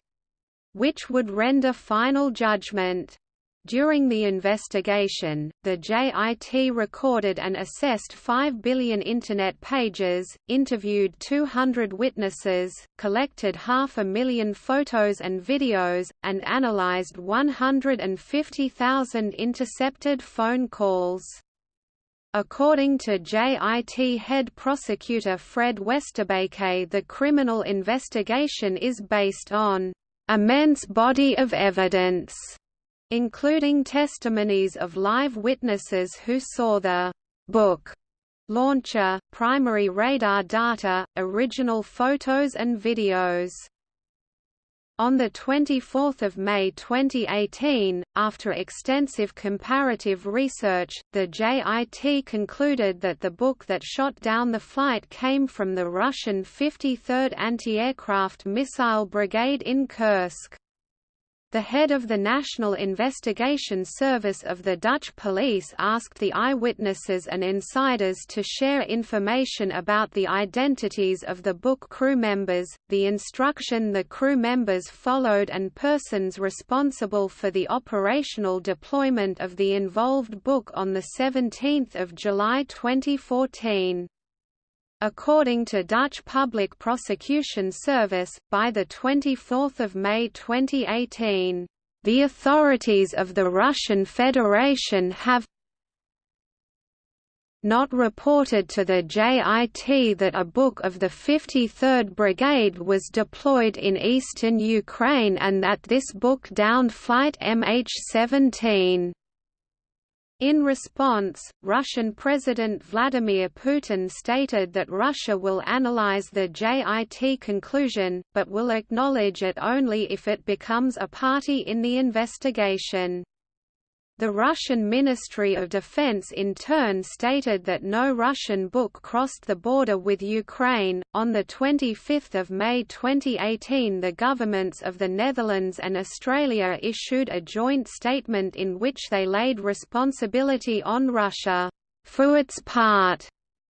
B: which would render final judgment. During the investigation, the JIT recorded and assessed 5 billion Internet pages, interviewed 200 witnesses, collected half a million photos and videos, and analyzed 150,000 intercepted phone calls. According to JIT head prosecutor Fred Westerbeke the criminal investigation is based on immense body of evidence including testimonies of live witnesses who saw the Buk launcher, primary radar data, original photos and videos. On 24 May 2018, after extensive comparative research, the JIT concluded that the Buk that shot down the flight came from the Russian 53rd Anti-Aircraft Missile Brigade in Kursk. The head of the National Investigation Service of the Dutch police asked the eyewitnesses and insiders to share information about the identities of the Buk crew members, the instruction the crew members followed and persons responsible for the operational deployment of the involved Buk on 17 July 2014. According to Dutch Public Prosecution Service, by 24 May 2018, "...the authorities of the Russian Federation have not reported to the JIT that a Buk of the 53rd Brigade was deployed in eastern Ukraine and that this Buk downed flight MH17. In response, Russian President Vladimir Putin stated that Russia will analyze the JIT conclusion, but will acknowledge it only if it becomes a party in the investigation. The Russian Ministry of Defense in turn stated that no Russian Buk crossed the border with Ukraine. On the 25th of May 2018, the governments of the Netherlands and Australia issued a joint statement in which they laid responsibility on Russia for its part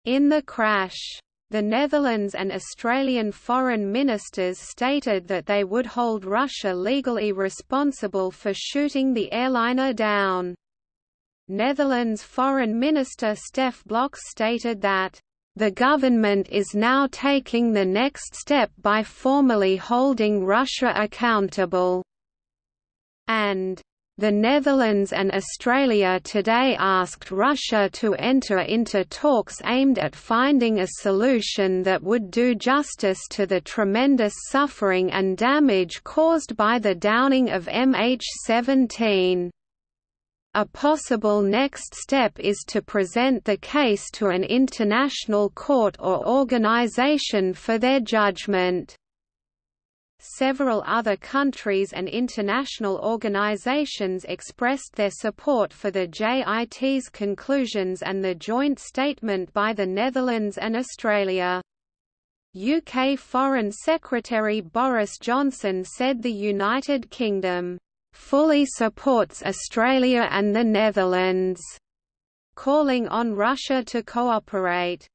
B: in the crash. The Netherlands and Australian foreign ministers stated that they would hold Russia legally responsible for shooting the airliner down. Netherlands Foreign Minister Stef Blok stated that, "...the government is now taking the next step by formally holding Russia accountable," and the Netherlands and Australia today asked Russia to enter into talks aimed at finding a solution that would do justice to the tremendous suffering and damage caused by the downing of MH17. A possible next step is to present the case to an international court or organization for their judgment. Several other countries and international organizations expressed their support for the JIT's conclusions and the joint statement by the Netherlands and Australia. UK Foreign Secretary Boris Johnson said the United Kingdom fully supports Australia and the Netherlands, calling on Russia to cooperate.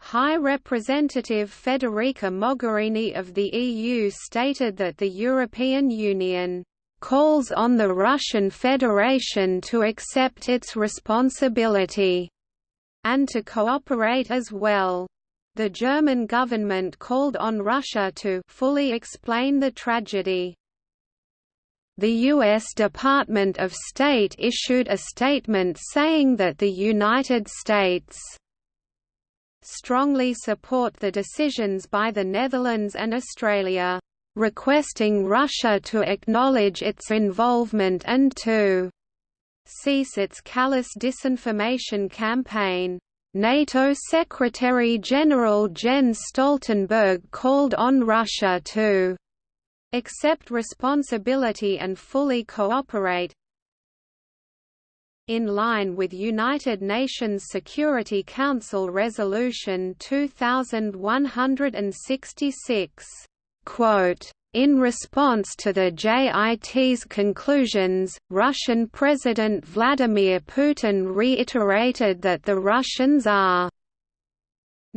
B: High Representative Federica Mogherini of the EU stated that the European Union calls on the Russian Federation to accept its responsibility and to cooperate as well. The German government called on Russia to fully explain the tragedy. The U.S. Department of State issued a statement saying that the United States strongly support the decisions by the Netherlands and Australia, requesting Russia to acknowledge its involvement and to cease its callous disinformation campaign. NATO Secretary-General Jens Stoltenberg called on Russia to accept responsibility and fully cooperate, in line with United Nations Security Council Resolution 2166. Quote, in response to the JIT's conclusions, Russian President Vladimir Putin reiterated that the Russians are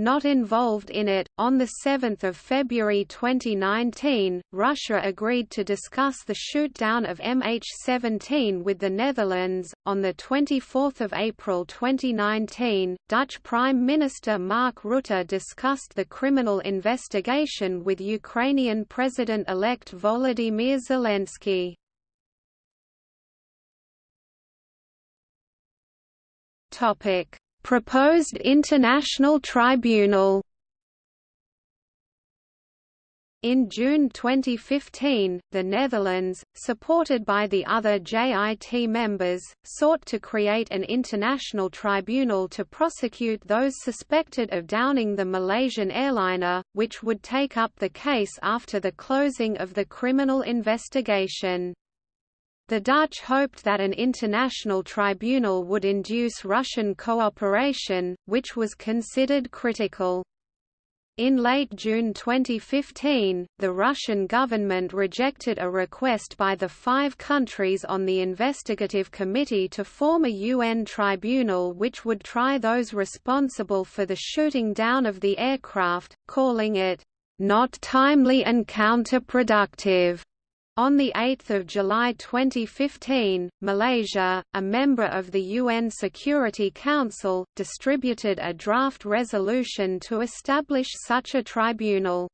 B: not involved in it. On 7 February 2019, Russia agreed to discuss the shootdown of MH17 with the Netherlands. On 24 April 2019, Dutch Prime Minister Mark Rutte discussed the criminal investigation with Ukrainian President-elect Volodymyr Zelensky. Topic Proposed International Tribunal in June 2015, the Netherlands, supported by the other JIT members, sought to create an international tribunal to prosecute those suspected of downing the Malaysian airliner, which would take up the case after the closing of the criminal investigation. The Dutch hoped that an international tribunal would induce Russian cooperation, which was considered critical. In late June 2015, the Russian government rejected a request by the five countries on the investigative committee to form a UN tribunal which would try those responsible for the shooting down of the aircraft, calling it, "...not timely and counterproductive." On 8 July 2015, Malaysia, a member of the UN Security Council, distributed a draft resolution to establish such a tribunal.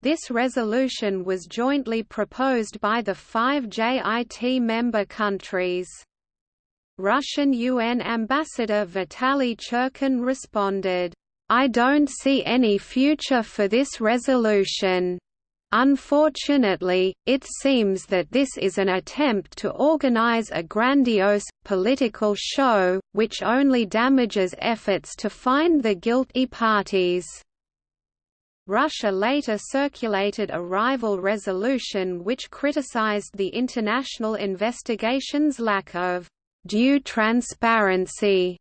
B: This resolution was jointly proposed by the five JIT member countries. Russian UN Ambassador Vitaly Churkin responded, I don't see any future for this resolution. Unfortunately, it seems that this is an attempt to organize a grandiose, political show, which only damages efforts to find the guilty parties. Russia later circulated a rival resolution which criticized the international investigation's lack of due transparency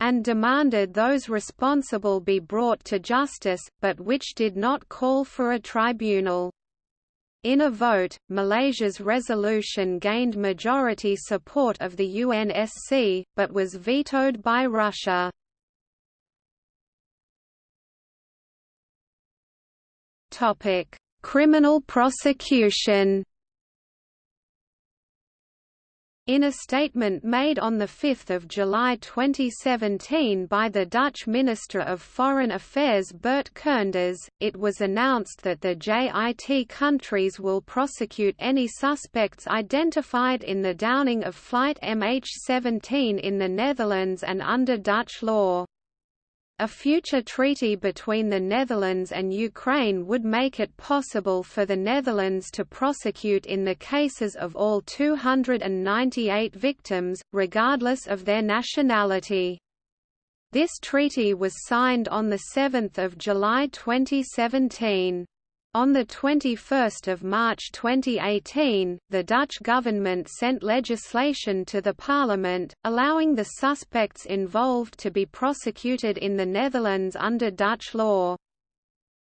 B: and demanded those responsible be brought to justice, but which did not call for a tribunal. In a vote, Malaysia's resolution gained majority support of the UNSC, but was vetoed by Russia. Criminal prosecution in a statement made on 5 July 2017 by the Dutch Minister of Foreign Affairs Bert Koenders, it was announced that the JIT countries will prosecute any suspects identified in the downing of Flight MH17 in the Netherlands and under Dutch law. A future treaty between the Netherlands and Ukraine would make it possible for the Netherlands to prosecute in the cases of all 298 victims, regardless of their nationality. This treaty was signed on 7 July 2017. On 21 March 2018, the Dutch government sent legislation to the parliament, allowing the suspects involved to be prosecuted in the Netherlands under Dutch law.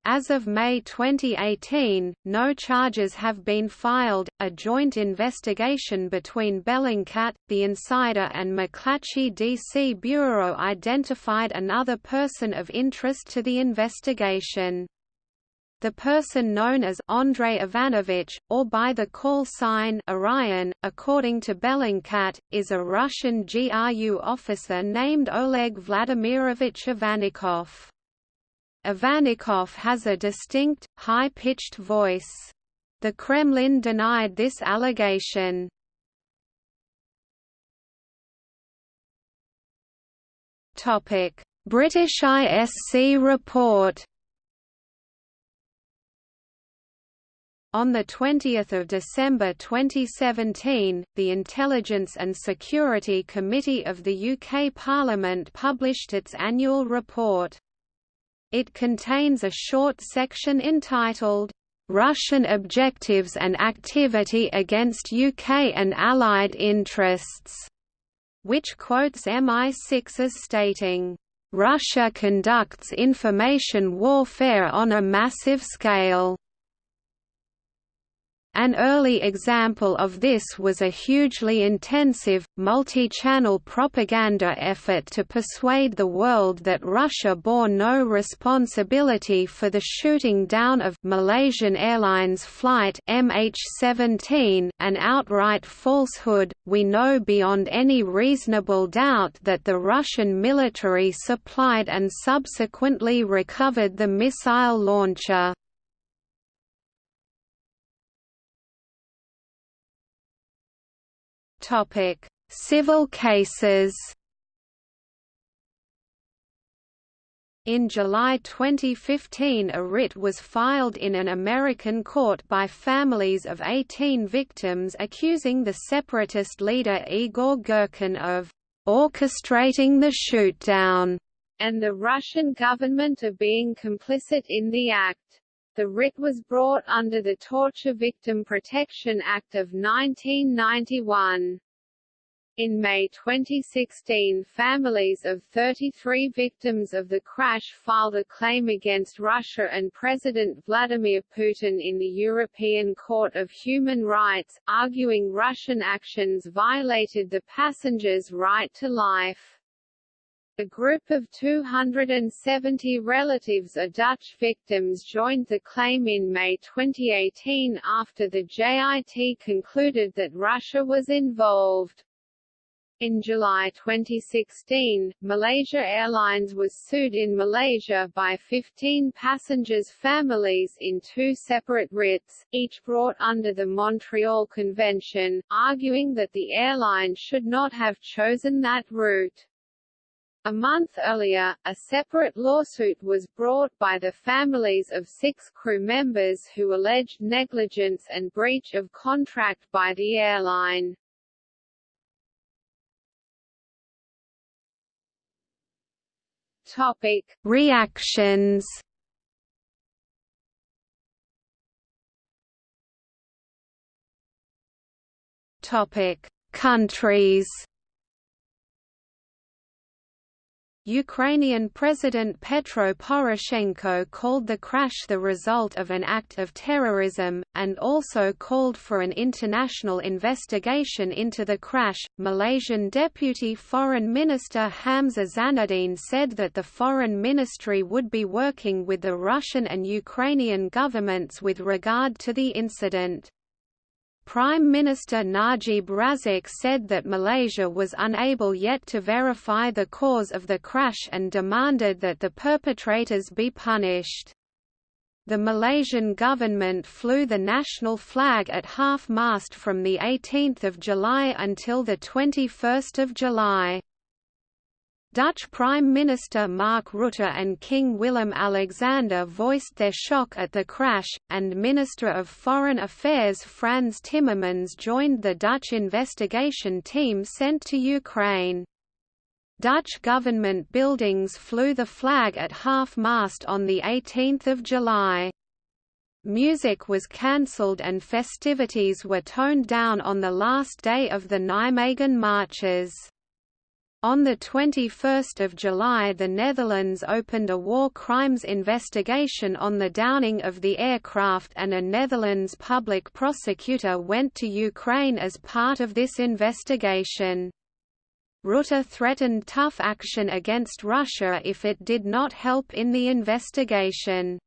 B: As of May 2018, no charges have been filed. A joint investigation between Bellingcat, the insider, and McClatchy DC Bureau identified another person of interest to the investigation. The person known as Andrei Ivanovich, or by the call sign Orion, according to Bellingcat, is a Russian GRU officer named Oleg Vladimirovich Ivanikov. Ivanikov has a distinct, high-pitched voice. The Kremlin denied this allegation. British ISC report On 20 December 2017, the Intelligence and Security Committee of the UK Parliament published its annual report. It contains a short section entitled, "'Russian Objectives and Activity Against UK and Allied Interests' which quotes MI6 as stating, "'Russia conducts information warfare on a massive scale' An early example of this was a hugely intensive, multi-channel propaganda effort to persuade the world that Russia bore no responsibility for the shooting down of Malaysian Airlines flight MH17, an outright falsehood. We know beyond any reasonable doubt that the Russian military supplied and subsequently recovered the missile launcher. Topic: Civil cases. In July 2015 a writ was filed in an American court by families of 18 victims accusing the separatist leader Igor Girkin of «orchestrating the shootdown»
A: and the Russian government of being complicit in the act. The writ was brought under the Torture Victim Protection Act of 1991. In May 2016 families of 33 victims of the crash filed a claim against Russia and President Vladimir Putin in the European Court of Human Rights, arguing Russian actions violated the passengers' right to life. A group of 270 relatives of Dutch victims joined the claim in May 2018 after the JIT concluded that Russia was involved. In July 2016, Malaysia Airlines was sued in Malaysia by 15 passengers' families in two separate writs, each brought under the Montreal Convention, arguing that the airline should not have chosen that route. A month earlier, a separate lawsuit was brought by the families of six crew members who alleged negligence and breach of contract by the airline. Topic:
B: Reactions. Topic: Countries. Ukrainian President Petro Poroshenko called the crash the result of an act of terrorism, and also called for an international investigation into the crash. Malaysian Deputy Foreign Minister Hamzah Zainudin said that the Foreign Ministry would be working with the Russian and Ukrainian governments with regard to the incident. Prime Minister Najib Razak said that Malaysia was unable yet to verify the cause of the crash and demanded that the perpetrators be punished. The Malaysian government flew the national flag at half-mast from 18 July until 21 July. Dutch Prime Minister Mark Rutte and King Willem-Alexander voiced their shock at the crash, and Minister of Foreign Affairs Frans Timmermans joined the Dutch investigation team sent to Ukraine. Dutch government buildings flew the flag at half-mast on 18 July. Music was cancelled and festivities were toned down on the last day of the Nijmegen marches. On 21 July the Netherlands opened a war crimes investigation on the downing of the aircraft and a Netherlands public prosecutor went to Ukraine as part of this investigation. Rutte threatened tough action against Russia if it did not help in the investigation.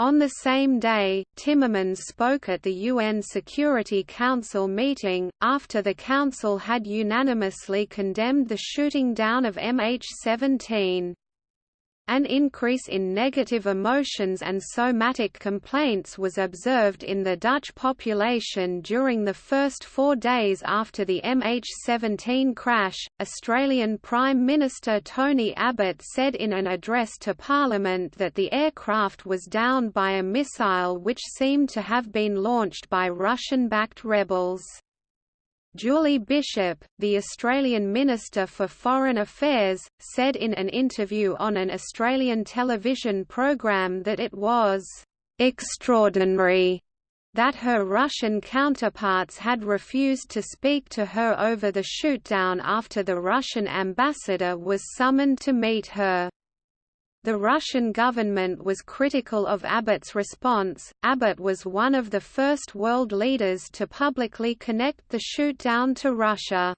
B: On the same day, Timmermans spoke at the UN Security Council meeting, after the Council had unanimously condemned the shooting down of MH17. An increase in negative emotions and somatic complaints was observed in the Dutch population during the first four days after the MH17 crash. Australian Prime Minister Tony Abbott said in an address to Parliament that the aircraft was downed by a missile which seemed to have been launched by Russian backed rebels. Julie Bishop, the Australian Minister for Foreign Affairs, said in an interview on an Australian television program that it was extraordinary that her Russian counterparts had refused to speak to her over the shootdown after the Russian ambassador was summoned to meet her. The Russian government was critical of Abbott's response. Abbott was one of the first world leaders to publicly connect the shootdown to Russia.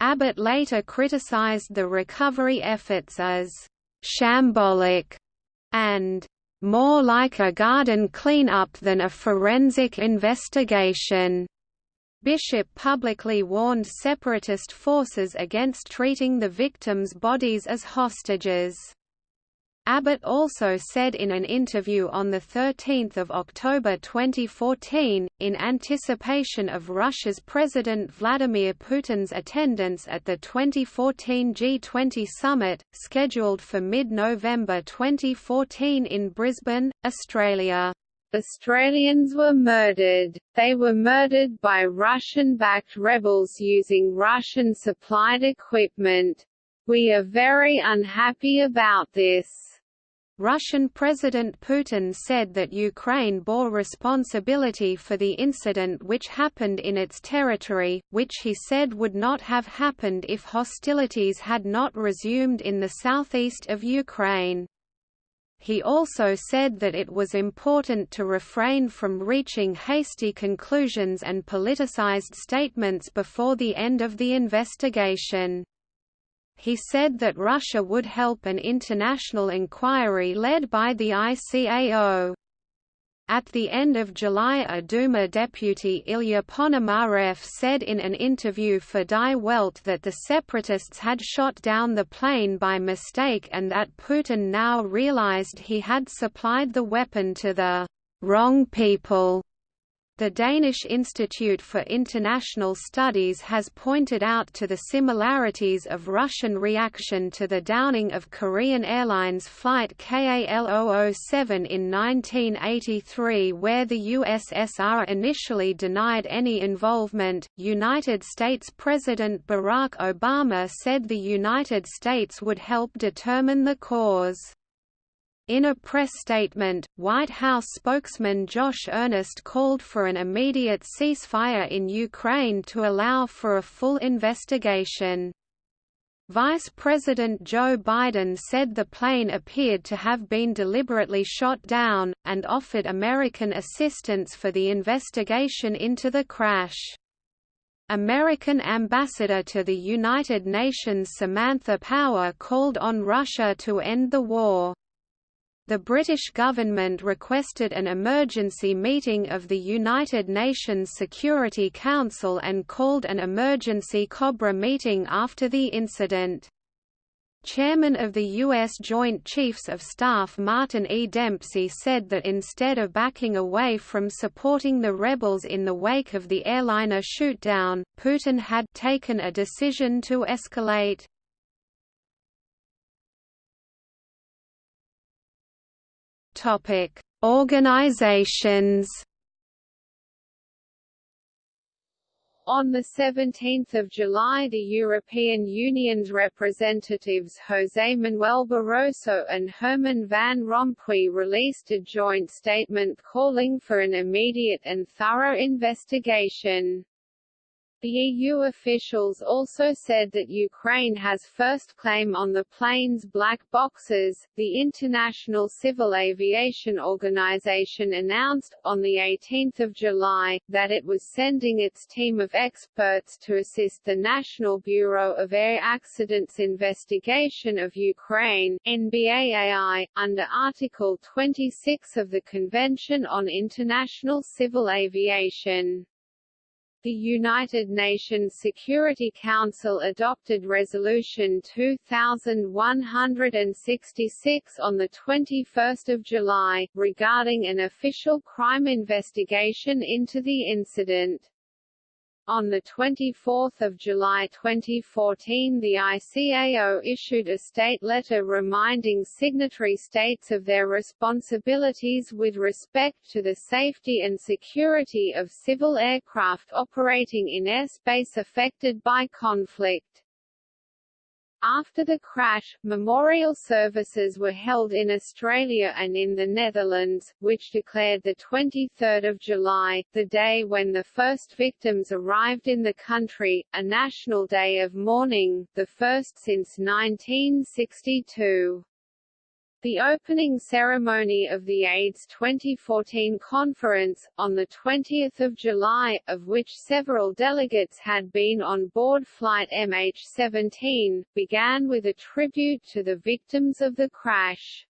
B: Abbott later criticized the recovery efforts as shambolic and more like a garden clean-up than a forensic investigation. Bishop publicly warned separatist forces against treating the victims' bodies as hostages. Abbott also said in an interview on 13 October 2014, in anticipation of Russia's President Vladimir Putin's attendance at the 2014 G20 summit, scheduled for mid-November 2014 in Brisbane, Australia.
A: Australians were murdered. They were murdered by Russian-backed rebels using Russian-supplied equipment. We are very unhappy about this.
B: Russian President Putin said that Ukraine bore responsibility for the incident which happened in its territory, which he said would not have happened if hostilities had not resumed in the southeast of Ukraine. He also said that it was important to refrain from reaching hasty conclusions and politicized statements before the end of the investigation. He said that Russia would help an international inquiry led by the ICAO. At the end of July a Duma deputy Ilya Ponomarev said in an interview for Die Welt that the separatists had shot down the plane by mistake and that Putin now realized he had supplied the weapon to the wrong people. The Danish Institute for International Studies has pointed out to the similarities of Russian reaction to the downing of Korean Airlines flight KA-L007 in 1983 where the USSR initially denied any involvement. United States President Barack Obama said the United States would help determine the cause. In a press statement, White House spokesman Josh Earnest called for an immediate ceasefire in Ukraine to allow for a full investigation. Vice President Joe Biden said the plane appeared to have been deliberately shot down, and offered American assistance for the investigation into the crash. American ambassador to the United Nations Samantha Power called on Russia to end the war. The British government requested an emergency meeting of the United Nations Security Council and called an emergency COBRA meeting after the incident. Chairman of the U.S. Joint Chiefs of Staff Martin E. Dempsey said that instead of backing away from supporting the rebels in the wake of the airliner shootdown, Putin had taken a decision to escalate. Topic: Organizations.
A: On 17 July the European Union's representatives José Manuel Barroso and Herman Van Rompuy released a joint statement calling for an immediate and thorough investigation. The EU officials also said that Ukraine has first claim on the plane's black boxes. The International Civil Aviation Organization announced, on 18 July, that it was sending its team of experts to assist the National Bureau of Air Accidents investigation of Ukraine NBAAI, under Article 26 of the Convention on International Civil Aviation. The United Nations Security Council adopted Resolution 2166 on 21 July, regarding an official crime investigation into the incident. On 24 July 2014 the ICAO issued a state letter reminding signatory states of their responsibilities with respect to the safety and security of civil aircraft operating in airspace affected by conflict. After the crash, memorial services were held in Australia and in the Netherlands, which declared 23 July, the day when the first victims arrived in the country, a national day of mourning, the first since 1962. The opening ceremony of the AIDS 2014 conference, on 20 July, of which several delegates had been on board flight MH17, began with a tribute to the victims of the crash.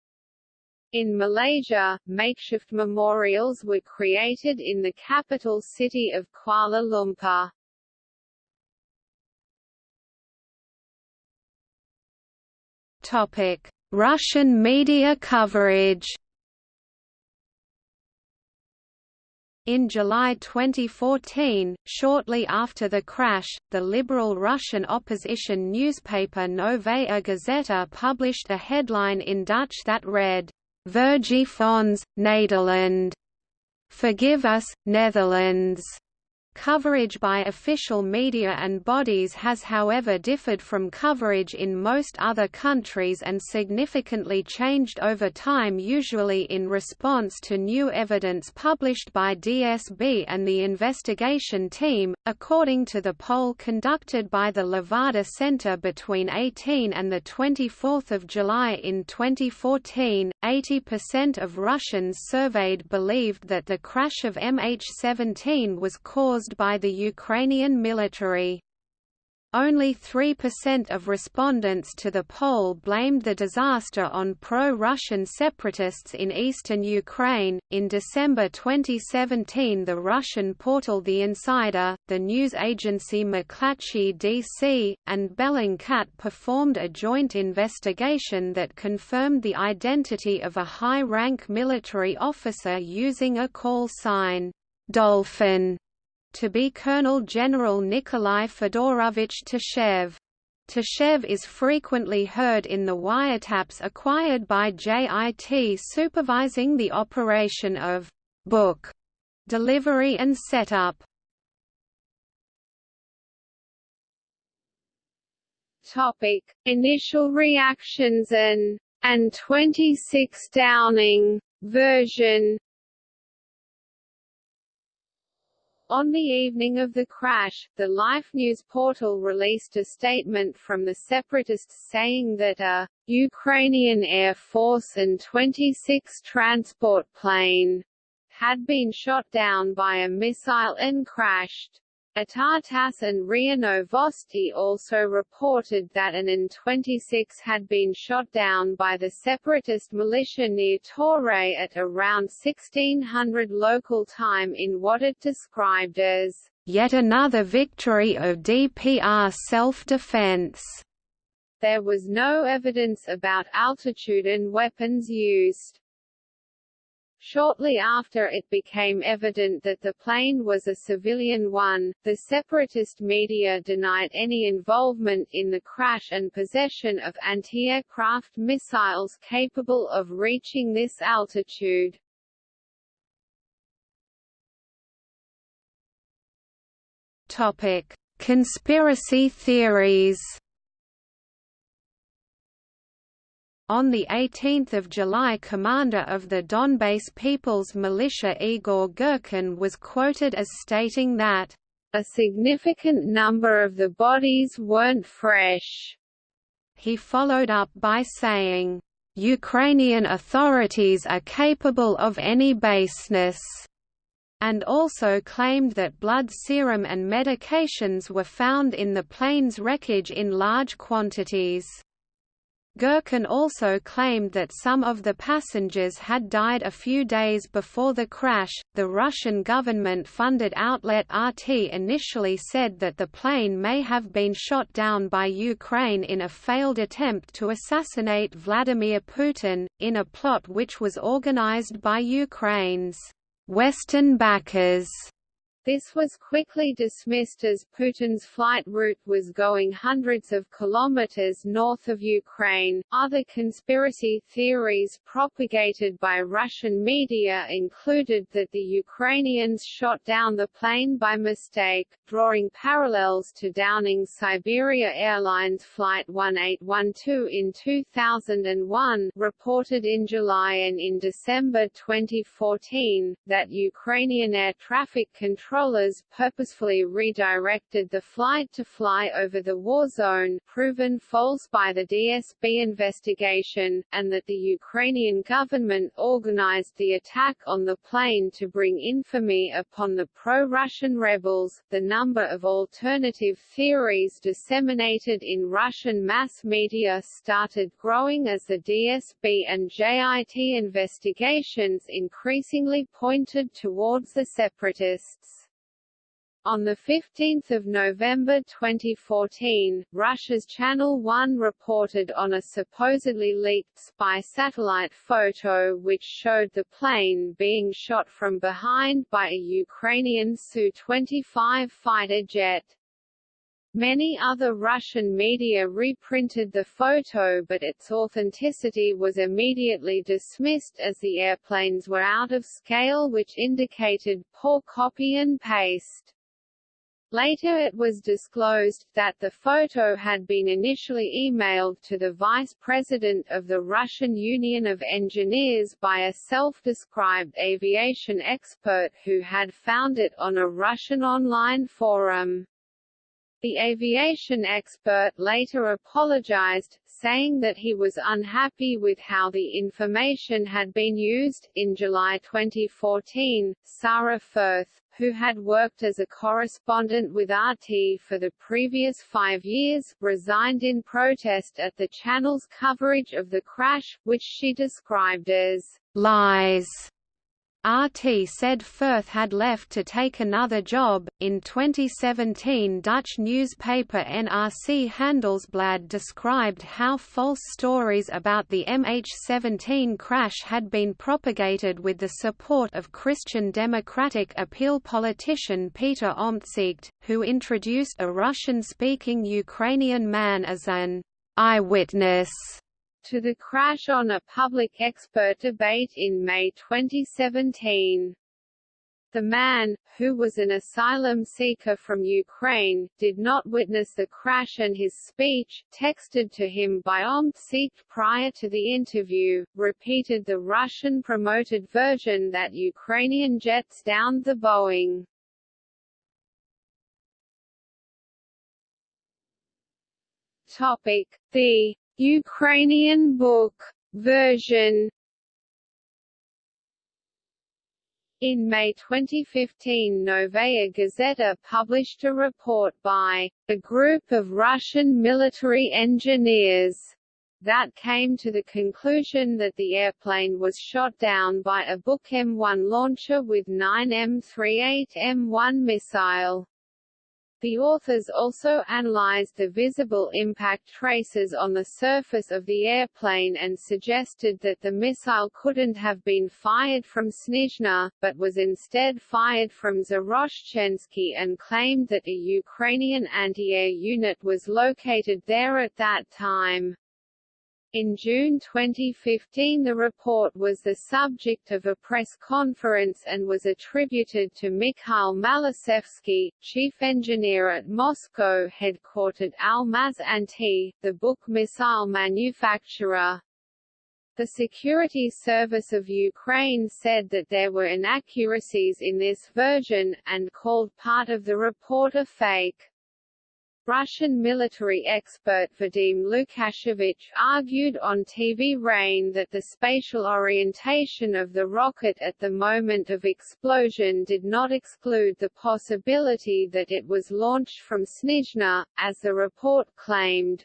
A: In Malaysia, makeshift memorials were created in the capital city of Kuala Lumpur.
B: Topic Russian media coverage In July 2014, shortly after the crash, the liberal Russian opposition newspaper Novaya Gazeta published a headline in Dutch that read, Vergif ons, Nederland. Forgive us, Netherlands. Coverage by official media and bodies has however differed from coverage in most other countries and significantly changed over time usually in response to new evidence published by DSB and the investigation team. According to the poll conducted by the Levada Center between 18 and 24 July in 2014, 80% of Russians surveyed believed that the crash of MH17 was caused caused by the Ukrainian military. Only 3% of respondents to the poll blamed the disaster on pro-Russian separatists in eastern Ukraine. In December 2017, the Russian portal The Insider, the news agency McClatchy DC, and Bellingcat performed a joint investigation that confirmed the identity of a high-rank military officer using a call sign, Dolphin to be Colonel General Nikolai Fedorovich Tkachev. Tkachev is frequently heard in the wiretaps acquired by JIT supervising the operation of Buk delivery and setup.
A: Topic: Initial reactions and An-26 Downing version On the evening of the crash, the Life News portal released a statement from the separatists saying that a Ukrainian Air Force An-26 transport plane had been shot down by a missile and crashed. ITAR-TASS and RIA Novosti also reported that an An-26 had been shot down by the separatist militia near Torez at around 1600 local time in what it described as
B: yet another victory of DPR self-defense.
A: There was no evidence about altitude and weapons used. Shortly after it became evident that the plane was a civilian one, the separatist media denied any involvement in the crash and possession of anti-aircraft missiles capable of reaching this altitude.
B: Topic: Conspiracy theories. On 18 July commander of the Donbass People's Militia Igor Girkin was quoted as stating that,
A: "...a significant number of the bodies weren't fresh."
B: He followed up by saying, "...Ukrainian authorities are capable of any baseness." and also claimed that blood serum and medications were found in the plane's wreckage in large quantities. Girkin also claimed that some of the passengers had died a few days before the crash. The Russian government funded outlet RT initially said that the plane may have been shot down by Ukraine in a failed attempt to assassinate Vladimir Putin, in a plot which was organized by Ukraine's Western backers.
A: This was quickly dismissed as Putin's flight route was going hundreds of kilometers north of Ukraine. Other conspiracy theories propagated by Russian media included that the Ukrainians shot down the plane by mistake, drawing parallels to Downing Siberia Airlines Flight 1812 in 2001, reported in July and in December 2014, that Ukrainian air traffic control controllers purposefully redirected the flight to fly over the war zone proven false by the DSB investigation, and that the Ukrainian government organized the attack on the plane to bring infamy upon the pro-Russian rebels. The number of alternative theories disseminated in Russian mass media started growing as the DSB and JIT investigations increasingly pointed towards the separatists. On 15 November 2014, Russia's Channel One reported on a supposedly leaked spy satellite photo which showed the plane being shot from behind by a Ukrainian Su-25 fighter jet. Many other Russian media reprinted the photo but its authenticity was immediately dismissed as the airplanes were out of scale which indicated poor copy and paste. Later it was disclosed, that the photo had been initially emailed to the vice president of the Russian Union of Engineers by a self-described aviation expert who had found it on a Russian online forum. The aviation expert later apologized, saying that he was unhappy with how the information had been used. In July 2014, Sarah Firth, who had worked as a correspondent with RT for the previous five years, resigned in protest at the channel's coverage of the crash, which she described as
B: lies. RT said Firth had left to take another job. In 2017, Dutch newspaper NRC Handelsblad described how false stories about the MH17 crash had been propagated with the support of Christian Democratic Appeal politician Peter Omtzigt, who introduced a Russian-speaking Ukrainian man as an eyewitness
A: to the crash on a public expert debate in May 2017. The man, who was an asylum seeker from Ukraine, did not witness the crash and his speech, texted to him by Omtzigt prior to the interview, repeated the Russian-promoted version that Ukrainian jets downed the Boeing. Topic: The Ukrainian Buk version In May 2015 Novaya Gazeta published a report by a group of Russian military engineers that came to the conclusion that the airplane was shot down by a Buk M1 launcher with 9 M38 M1 missile. The authors also analyzed the visible impact traces on the surface of the airplane and suggested that the missile couldn't have been fired from Snizhne, but was instead fired from Zaroshchenske and claimed that a Ukrainian anti-air unit was located there at that time. In June 2015 the report was the subject of a press conference and was attributed to Mikhail Malyshevsky, chief engineer at Moscow-headquartered Almaz-Antey, the Buk missile manufacturer. The Security Service of Ukraine said that there were inaccuracies in this version, and called part of the report a fake. Russian military expert Vadim Lukashevich argued on TV Rain that the spatial orientation of the rocket at the moment of explosion did not exclude the possibility that it was launched from Snizhne, as the report claimed.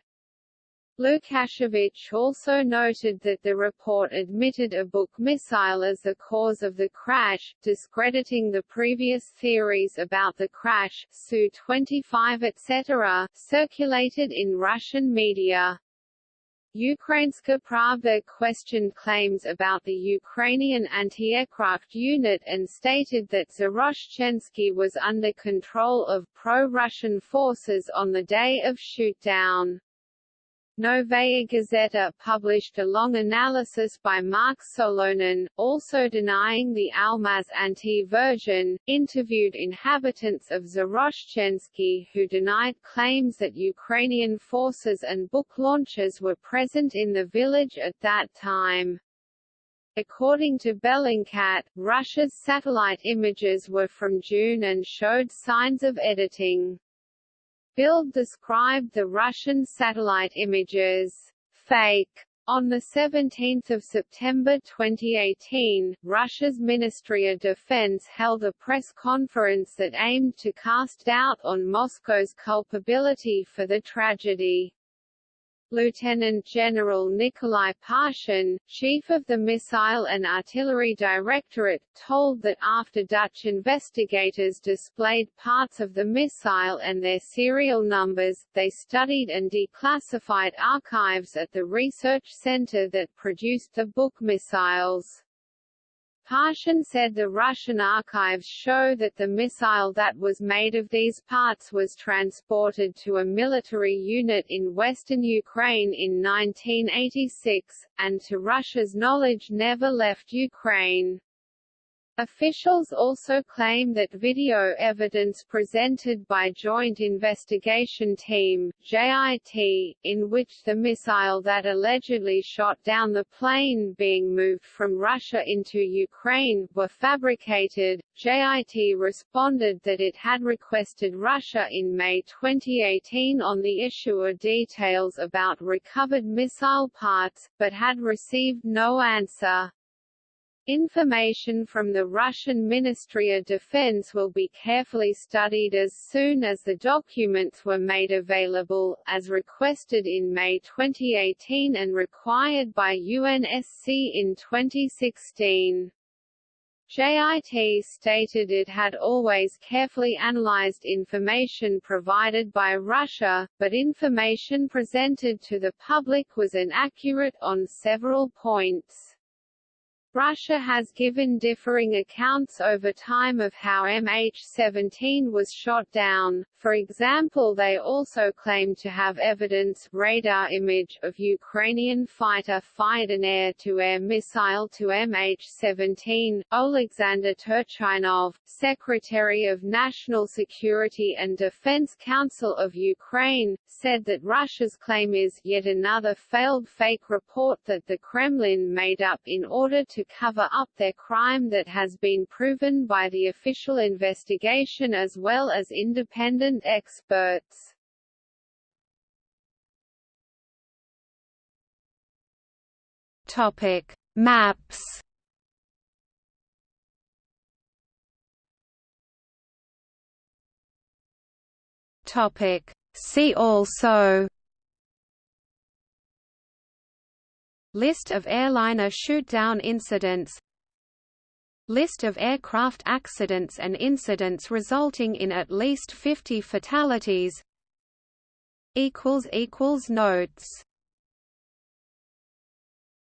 A: Lukashevich also noted that the report admitted a Buk missile as the cause of the crash, discrediting the previous theories about the crash Su-25 etc., circulated in Russian media. Ukrainska Pravda questioned claims about the Ukrainian anti-aircraft unit and stated that Zaroshchenske was under control of pro-Russian forces on the day of shootdown. Novaya Gazeta published a long analysis by Mark Solonin, also denying the Almaz-Antey version, interviewed inhabitants of Zaroshchenske who denied claims that Ukrainian forces and Buk launchers were present in the village at that time. According to Bellingcat, Russia's satellite images were from June and showed signs of editing. Bild described the Russian satellite images fake. On 17 September 2018, Russia's Ministry of Defense held a press conference that aimed to cast doubt on Moscow's culpability for the tragedy. Lieutenant General Nikolai Parshin, chief of the Missile and Artillery Directorate, told that after Dutch investigators displayed parts of the missile and their serial numbers, they studied and declassified archives at the research center that produced the Buk missiles. Parshin said the Russian archives show that the missile that was made of these parts was transported to a military unit in western Ukraine in 1986, and to Russia's knowledge never left Ukraine. Officials also claim that video evidence presented by Joint Investigation Team JIT, in which the missile that allegedly shot down the plane being moved from Russia into Ukraine were fabricated. JIT responded that it had requested Russia in May 2018 on the issue of details about recovered missile parts, but had received no answer. Information from the Russian Ministry of Defense will be carefully studied as soon as the documents were made available, as requested in May 2018 and required by UNSC in 2016. JIT stated it had always carefully analyzed information provided by Russia, but information presented to the public was inaccurate on several points. Russia has given differing accounts over time of how MH17 was shot down, for example they also claim to have evidence radar image of Ukrainian fighter fired an air-to-air missile to MH17. Oleksandr Turchinov, Secretary of National Security and Defense Council of Ukraine, said that Russia's claim is yet another failed fake report that the Kremlin made up in order to cover up their crime that has been proven by the official investigation as well as independent experts.
B: Topic: Maps. Topic: See also List of airliner shoot-down incidents. List of aircraft accidents and incidents resulting in at least 50 fatalities. Notes